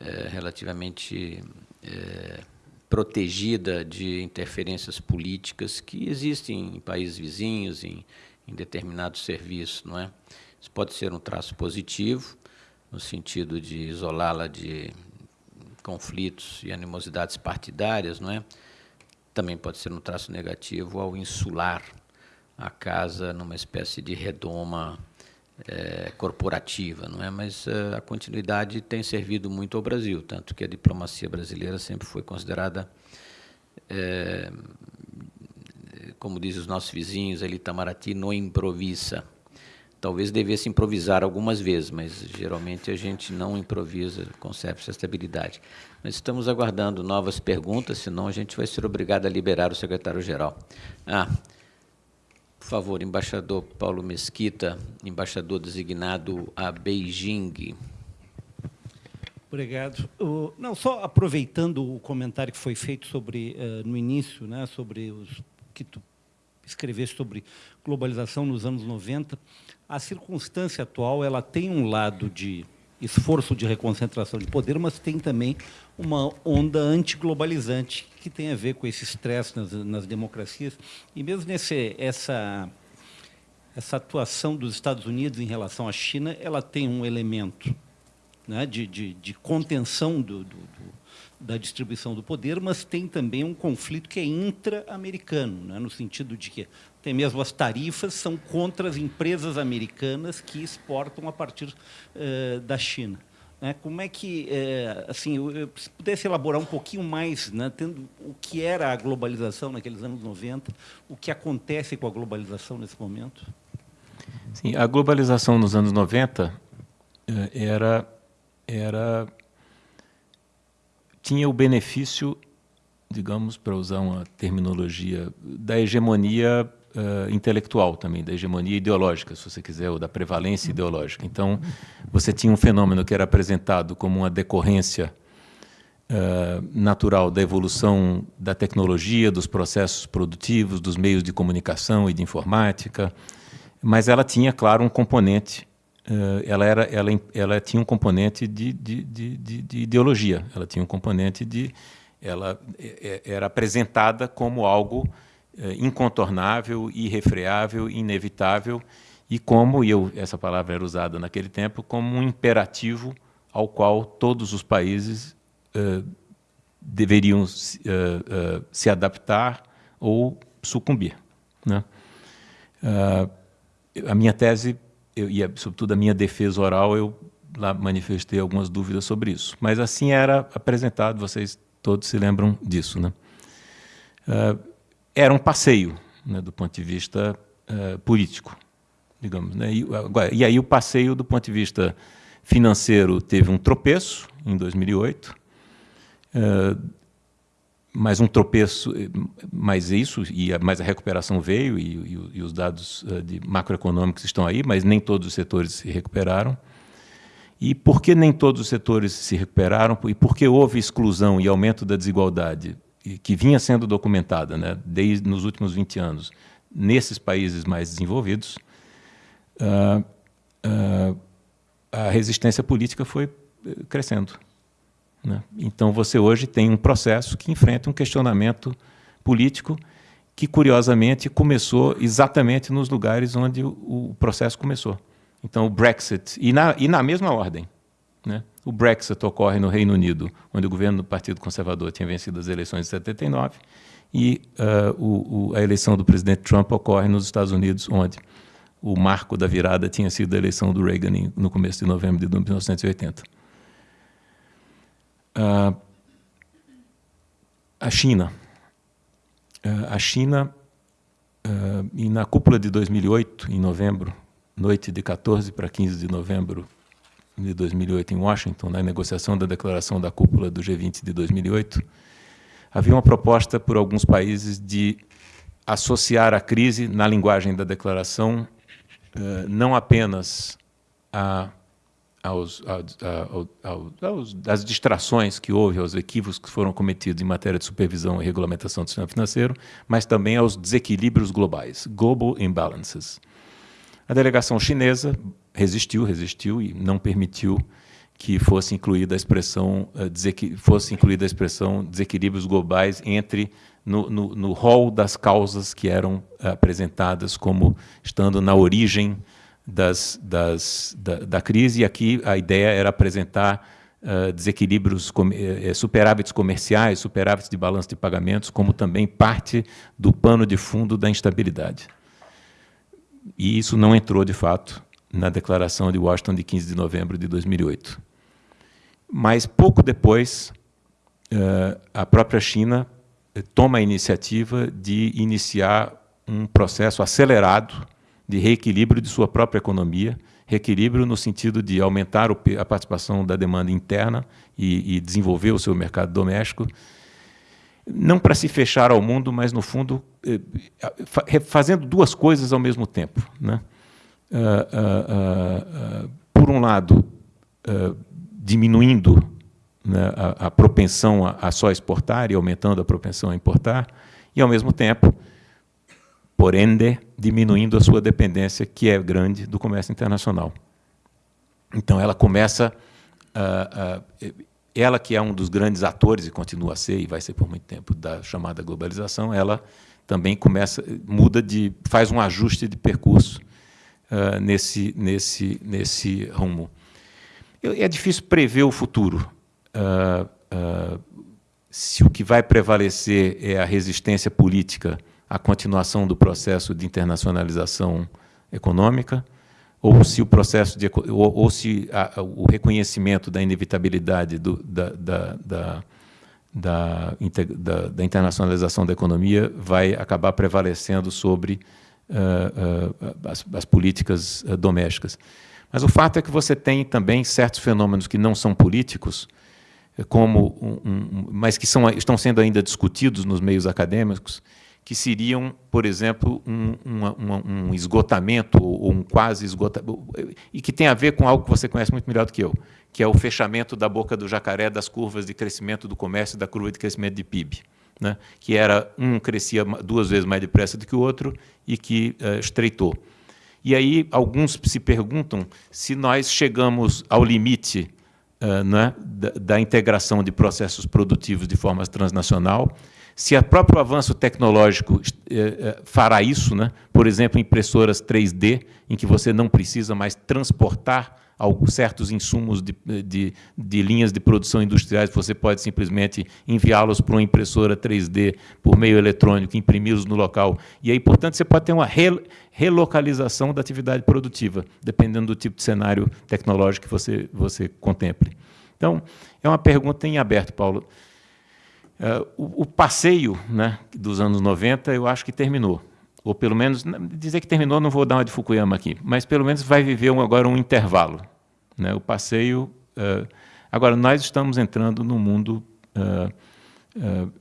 é, relativamente é, protegida de interferências políticas que existem em países vizinhos, em, em determinados serviços, não é? Isso pode ser um traço positivo, no sentido de isolá-la de conflitos e animosidades partidárias, não é? Também pode ser um traço negativo ao insular a casa numa espécie de redoma é, corporativa, não é? Mas é, a continuidade tem servido muito ao Brasil, tanto que a diplomacia brasileira sempre foi considerada, é, como dizem os nossos vizinhos, ali Itamaraty não improvisa. Talvez devesse improvisar algumas vezes, mas geralmente a gente não improvisa, conserva essa estabilidade. Mas estamos aguardando novas perguntas, senão a gente vai ser obrigado a liberar o secretário-geral. Ah, por favor, embaixador Paulo Mesquita, embaixador designado a Beijing. Obrigado. não, só aproveitando o comentário que foi feito sobre uh, no início, né, sobre os que tu escrever sobre globalização nos anos 90. A circunstância atual ela tem um lado de esforço de reconcentração de poder, mas tem também uma onda antiglobalizante que tem a ver com esse estresse nas, nas democracias. E mesmo nesse, essa, essa atuação dos Estados Unidos em relação à China, ela tem um elemento né, de, de, de, contenção do, do, do, da distribuição do poder, mas tem também um conflito que é intra-americano, né, no sentido de que tem mesmo as tarifas são contra as empresas americanas que exportam a partir uh, da China. Né? Como é que, uh, assim, se pudesse elaborar um pouquinho mais, né, tendo o que era a globalização naqueles anos 90, o que acontece com a globalização nesse momento? Sim, a globalização nos anos 90 eh, era era tinha o benefício, digamos, para usar uma terminologia, da hegemonia uh, intelectual também, da hegemonia ideológica, se você quiser, ou da prevalência ideológica. Então, você tinha um fenômeno que era apresentado como uma decorrência uh, natural da evolução da tecnologia, dos processos produtivos, dos meios de comunicação e de informática, mas ela tinha, claro, um componente ela, era, ela, ela tinha um componente de, de, de, de, ideologia, ela tinha um componente de. Ela era apresentada como algo eh, incontornável, irrefreável, inevitável, e como, e eu, essa palavra era usada naquele tempo, como um imperativo ao qual todos os países uh, deveriam uh, uh, se adaptar ou sucumbir. Né? a minha tese, eu, e sobretudo a minha defesa oral, eu lá manifestei algumas dúvidas sobre isso. Mas assim era apresentado, vocês todos se lembram disso. Né? era um passeio, né, do ponto de vista uh, político, digamos. Né? E, agora, e aí o passeio, do ponto de vista financeiro, teve um tropeço em 2008, uh, eh, mas um tropeço, mas isso, e a, mas a recuperação veio, e, e, e os dados uh, de macroeconômicos estão aí, mas nem todos os setores se recuperaram. E por que nem todos os setores se recuperaram? E por que houve exclusão e aumento da desigualdade que vinha sendo documentada né, desde nos últimos 20 anos nesses países mais desenvolvidos, uh, uh, a resistência política foi eh, crescendo. Né? Então, você hoje tem um processo que enfrenta um questionamento político que, curiosamente, começou exatamente nos lugares onde o, processo começou. Então, o Brexit, e na, e na mesma ordem. Né? O Brexit ocorre no Reino Unido, onde o governo do Partido Conservador tinha vencido as eleições de 79, e uh, o, o, a eleição do presidente Trump ocorre nos Estados Unidos, onde o marco da virada tinha sido a eleição do Reagan no começo de novembro de 1980. Uh, a China. Uh, a China, uh, e na cúpula de 2008, em novembro, noite de 14 para 15 de novembro de 2008 em Washington, na negociação da declaração da cúpula do G20 de 2008, havia uma proposta por alguns países de associar a crise, na linguagem da declaração, não apenas a, aos, às distrações que houve, aos equívocos que foram cometidos em matéria de supervisão e regulamentação do sistema financeiro, mas também aos desequilíbrios globais, global imbalances. A delegação chinesa resistiu, resistiu e não permitiu que fosse incluída a expressão uh, fosse incluída a expressão desequilíbrios globais entre no, no, no rol das causas que eram uh, apresentadas como estando na origem das, das, da, da, crise. E aqui a ideia era apresentar uh, desequilíbrios, com, eh, superávites comerciais, superávites de balanço de pagamentos, como também parte do pano de fundo da instabilidade. E isso não entrou, de fato, na declaração de Washington de 15 de novembro de 2008. Mas, pouco depois, eh, a própria China eh, toma a iniciativa de iniciar um processo acelerado de reequilíbrio de sua própria economia, reequilíbrio no sentido de aumentar a participação da demanda interna e, e desenvolver o seu mercado doméstico, não para se fechar ao mundo, mas, no fundo, eh, fazendo duas coisas ao mesmo tempo. Né? Uh, uh, uh, por um lado, diminuindo né, a, a, propensão a, a, só exportar e aumentando a propensão a importar, e, ao mesmo tempo, por ende, diminuindo a sua dependência, que é grande, do comércio internacional. Então, ela começa, uh, uh, ela que é um dos grandes atores, e continua a ser, e vai ser por muito tempo, da chamada globalização, ela também começa, muda de, faz um ajuste de percurso uh, nesse, nesse, nesse rumo. É difícil prever o futuro. se o que vai prevalecer é a resistência política a continuação do processo de internacionalização econômica, ou se o processo de, ou, ou se a, o reconhecimento da inevitabilidade do, da, da, da, da, da, internacionalização da economia vai acabar prevalecendo sobre uh, uh, as, as, políticas uh, domésticas. Mas o fato é que você tem também certos fenômenos que não são políticos, como um, um, mas que são, estão sendo ainda discutidos nos meios acadêmicos, que seriam, por exemplo, um, um, um esgotamento ou um quase esgotamento, e que tem a ver com algo que você conhece muito melhor do que eu, que é o fechamento da boca do jacaré das curvas de crescimento do comércio e da curva de crescimento de PIB. Né? que era um crescia duas vezes mais depressa do que o outro e que uh, estreitou. E aí alguns se perguntam se nós chegamos ao limite uh, né, da, da integração de processos produtivos de forma transnacional se o próprio avanço tecnológico eh, eh, fará isso, né? por exemplo, impressoras 3D, em que você não precisa mais transportar alguns certos insumos de, de, de, linhas de produção industriais, você pode simplesmente enviá-los para uma impressora 3D por meio eletrônico, imprimi-los no local. E aí, portanto, você pode ter uma re, relocalização da atividade produtiva, dependendo do tipo de cenário tecnológico que você, você contemple. Então, é uma pergunta em aberto, Paulo. Uh, o, o, passeio né, dos anos 90, eu acho que terminou. Ou pelo menos, dizer que terminou, não vou dar uma de Fukuyama aqui, mas pelo menos vai viver um, agora um intervalo. Né? O passeio. Uh, agora, nós estamos entrando num mundo uh,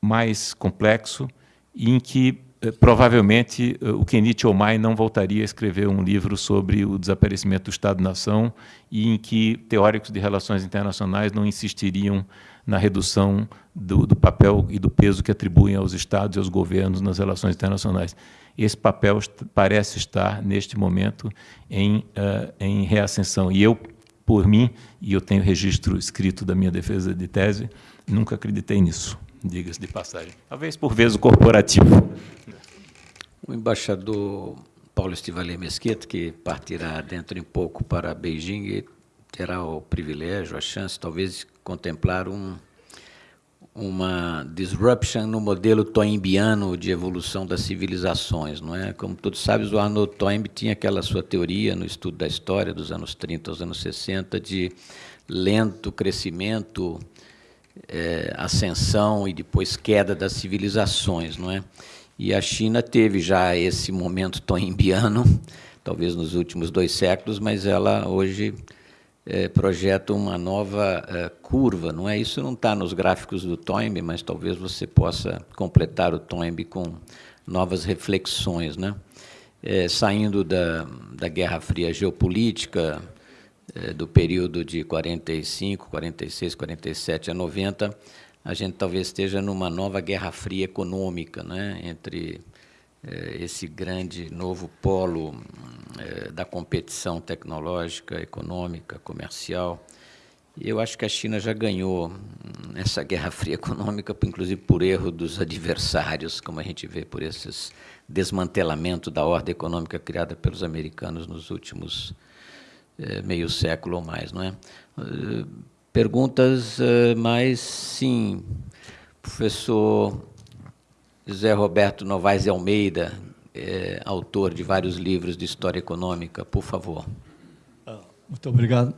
mais complexo em que provavelmente o Kenichi Omai não voltaria a escrever um livro sobre o desaparecimento do Estado-nação e em que teóricos de relações internacionais não insistiriam na redução do, do, papel e do peso que atribuem aos Estados e aos governos nas relações internacionais. Esse papel parece estar, neste momento, em, uh, em reascensão. E eu, por mim, e eu tenho registro escrito da minha defesa de tese, nunca acreditei nisso, diga-se de passagem. Talvez por vezes o corporativo. O embaixador Paulo Estivalé Mesquita, que partirá dentro em pouco para Beijing, terá o privilégio, a chance, talvez, de contemplar um, uma disruption no modelo toynbiano de evolução das civilizações, não é? Como todos sabem, o Arnold Toynbee tinha aquela sua teoria no estudo da história dos anos 30 aos anos 60 de lento crescimento, é, ascensão e depois queda das civilizações, não é? E a China teve já esse momento toynbiano, talvez nos últimos dois séculos, mas ela hoje é, projeta uma nova é, curva, não é? Isso não está nos gráficos do Toynbee, mas talvez você possa completar o Toynbee com novas reflexões, né? É, saindo da, da Guerra Fria geopolítica, do período de 45, 46, 47 a 90, a gente talvez esteja numa nova Guerra Fria econômica, né? Entre esse grande novo polo é, da competição tecnológica, econômica, comercial. Eu acho que a China já ganhou essa guerra fria econômica, inclusive por erro dos adversários, como a gente vê por esses desmantelamento da ordem econômica criada pelos americanos nos últimos é, meio século ou mais, não é? Perguntas mais, sim, professor José Roberto Novaes de Almeida, é, autor de vários livros de história econômica, por favor. Ah, muito obrigado.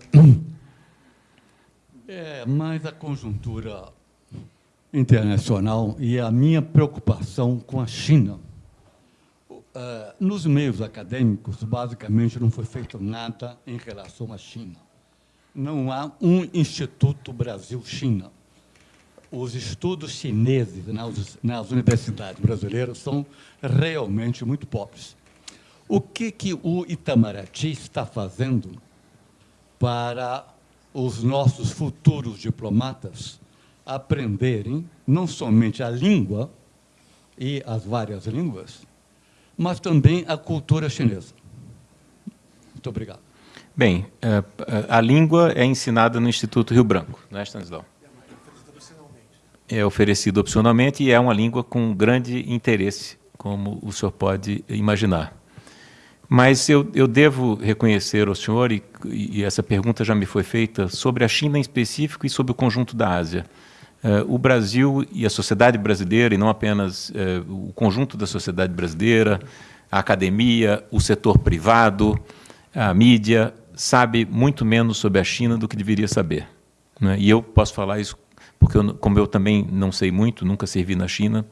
É, mas a conjuntura internacional e a minha preocupação com a China. Uh, nos meios acadêmicos, basicamente, não foi feito nada em relação à China. Não há um Instituto Brasil-China os estudos chineses nas, nas, universidades brasileiras são realmente muito pobres. O que, que o Itamaraty está fazendo para os nossos futuros diplomatas aprenderem não somente a língua e as várias línguas, mas também a cultura chinesa. Muito obrigado. Bem, é, a língua é ensinada no Instituto Rio Branco, não é, Stanislau? É oferecido opcionalmente e é uma língua com grande interesse, como o senhor pode imaginar. Mas eu, eu devo reconhecer ao senhor, e, e, essa pergunta já me foi feita, sobre a China em específico e sobre o conjunto da Ásia. Uh, o Brasil e a sociedade brasileira, e não apenas uh, o conjunto da sociedade brasileira, a academia, o setor privado, a mídia, sabe muito menos sobre a China do que deveria saber. Né? E eu posso falar isso porque, eu, como eu também não sei muito, nunca servi na China,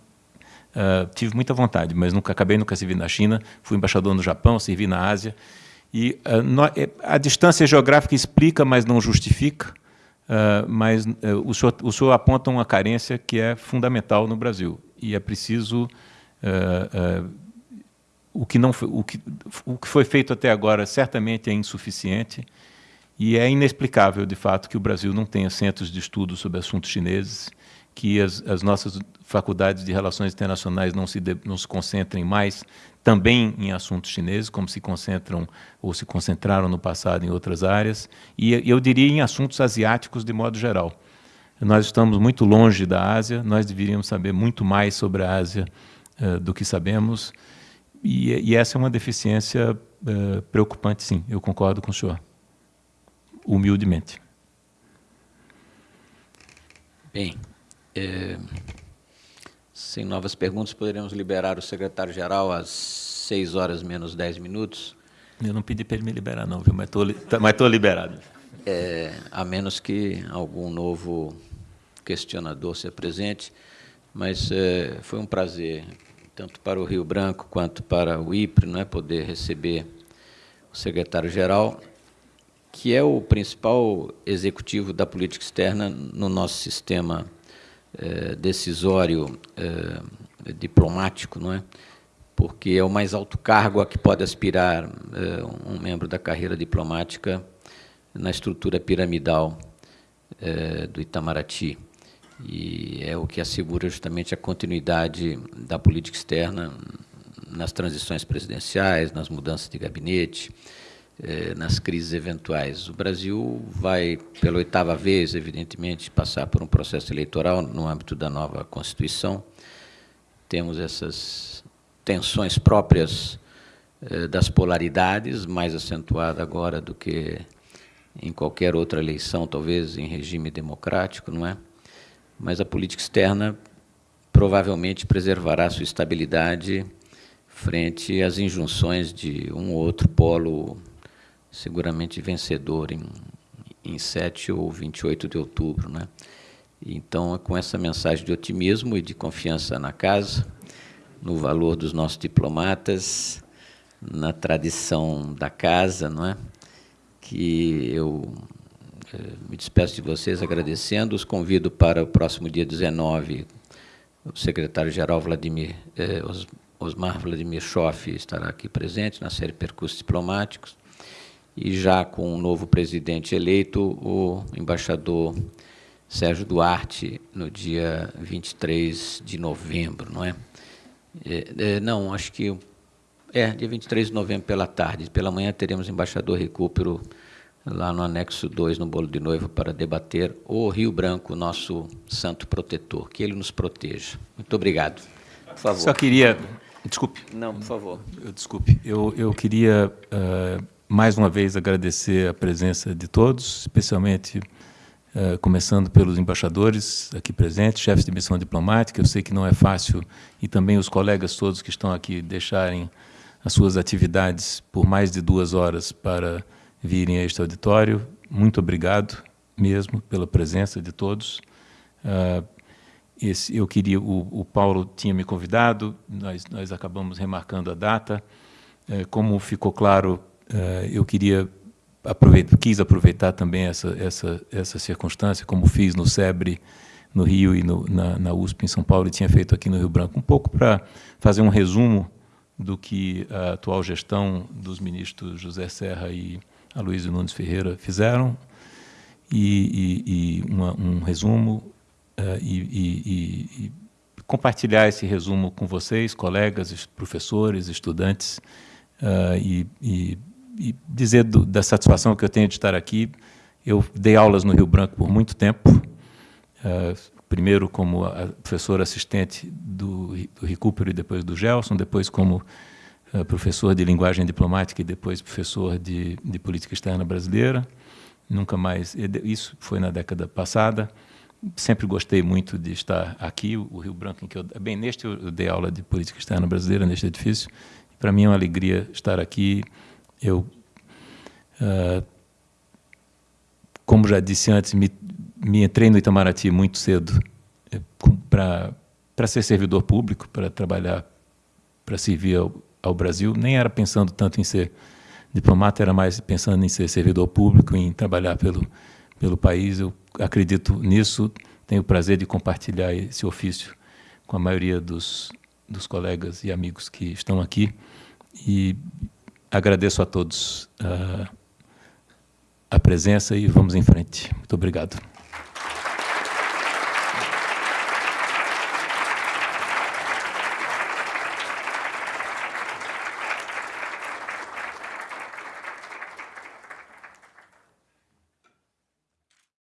uh, tive muita vontade, mas nunca acabei nunca servi na China, fui embaixador no Japão, servi na Ásia, e no, a distância geográfica explica, mas não justifica, Uh, mas uh, o, senhor, o senhor aponta uma carência que é fundamental no Brasil. E é preciso uh, o que não o que o que foi feito até agora certamente é insuficiente e é inexplicável de fato que o Brasil não tenha centros de estudo sobre assuntos chineses que as, as nossas faculdades de relações internacionais não se de, não se concentrem mais também em assuntos chineses, como se concentram ou se concentraram no passado em outras áreas, e eu diria em assuntos asiáticos de modo geral. Nós estamos muito longe da Ásia, nós deveríamos saber muito mais sobre a Ásia uh, do que sabemos, e, e, essa é uma deficiência uh, preocupante, sim, eu concordo com o senhor, humildemente. Bem, é... Sem novas perguntas, poderemos liberar o secretário-geral às 6 horas menos 10 minutos. Eu não pedi para ele me liberar, não, viu? mas estou tá, liberado. É, a menos que algum novo questionador se apresente. Mas é, foi um prazer, tanto para o Rio Branco quanto para o IPRE, né, poder receber o secretário-geral, que é o principal executivo da política externa no nosso sistema é, decisório é, diplomático, não é? porque é o mais alto cargo a que pode aspirar é, um membro da carreira diplomática na estrutura piramidal do Itamaraty. E é o que assegura justamente a continuidade da política externa nas transições presidenciais, nas mudanças de gabinete, eh, nas crises eventuais. O Brasil vai, pela oitava vez, evidentemente, passar por um processo eleitoral no âmbito da nova Constituição. Temos essas tensões próprias eh, das polaridades, mais acentuada agora do que em qualquer outra eleição, talvez em regime democrático, não é? Mas a política externa provavelmente preservará sua estabilidade frente às injunções de um ou outro polo seguramente vencedor em, em 7 ou 28 de outubro. Né? Então, com essa mensagem de otimismo e de confiança na casa, no valor dos nossos diplomatas, na tradição da casa, não é? que eu eh, me despeço de vocês agradecendo, os convido para o próximo dia 19, o secretário-geral Vladimir eh, Osmar Vladimir Schoff estará aqui presente na série Percursos Diplomáticos, e já com o novo presidente eleito, o embaixador Sérgio Duarte, no dia 23 de novembro, não é? é, é não, acho que é dia 23 de novembro pela tarde. Pela manhã teremos o embaixador Recupero lá no anexo 2, no bolo de noiva, para debater o Rio Branco, nosso santo protetor. Que ele nos proteja. Muito obrigado. Por favor. Só queria... Desculpe. Não, por favor. Desculpe. Eu, eu queria... Uh mais uma vez agradecer a presença de todos, especialmente uh, começando pelos embaixadores aqui presentes, chefes de missão diplomática. Eu sei que não é fácil e também os colegas todos que estão aqui deixarem as suas atividades por mais de duas horas para virem a este auditório. Muito obrigado mesmo pela presença de todos. Uh, esse, eu queria, o, o, Paulo tinha me convidado, nós, nós acabamos remarcando a data. Uh, como ficou claro eu queria quis aproveitar também essa, essa, essa circunstância, como fiz no SEBRE, no Rio e no, na, na, USP em São Paulo e tinha feito aqui no Rio Branco, um pouco para fazer um resumo do que a atual gestão dos ministros José Serra e Aloysio Nunes Ferreira fizeram, e, e, e uma, um resumo uh, e, e, compartilhar esse resumo com vocês, colegas, professores, estudantes, uh, e, e, e, dizer do, da satisfação que eu tenho de estar aqui. Eu dei aulas no Rio Branco por muito tempo, uh, primeiro como professor assistente do, do Recupero e depois do Gelson, depois como uh, professor de linguagem diplomática e depois professor de, de política externa brasileira. Nunca mais, isso foi na década passada sempre gostei muito de estar aqui, o Rio Branco, em que eu, bem, neste eu dei aula de política externa brasileira, neste edifício. Para mim é uma alegria estar aqui. Eu, uh, como já disse antes, me, me entrei no Itamaraty muito cedo eh, para ser servidor público, para trabalhar, para servir ao, ao Brasil. Nem era pensando tanto em ser diplomata, era mais pensando em ser servidor público, em trabalhar pelo, pelo país. Eu acredito nisso, tenho o prazer de compartilhar esse ofício com a maioria dos, dos colegas e amigos que estão aqui e agradeço a todos uh, a presença e vamos em frente. Muito obrigado.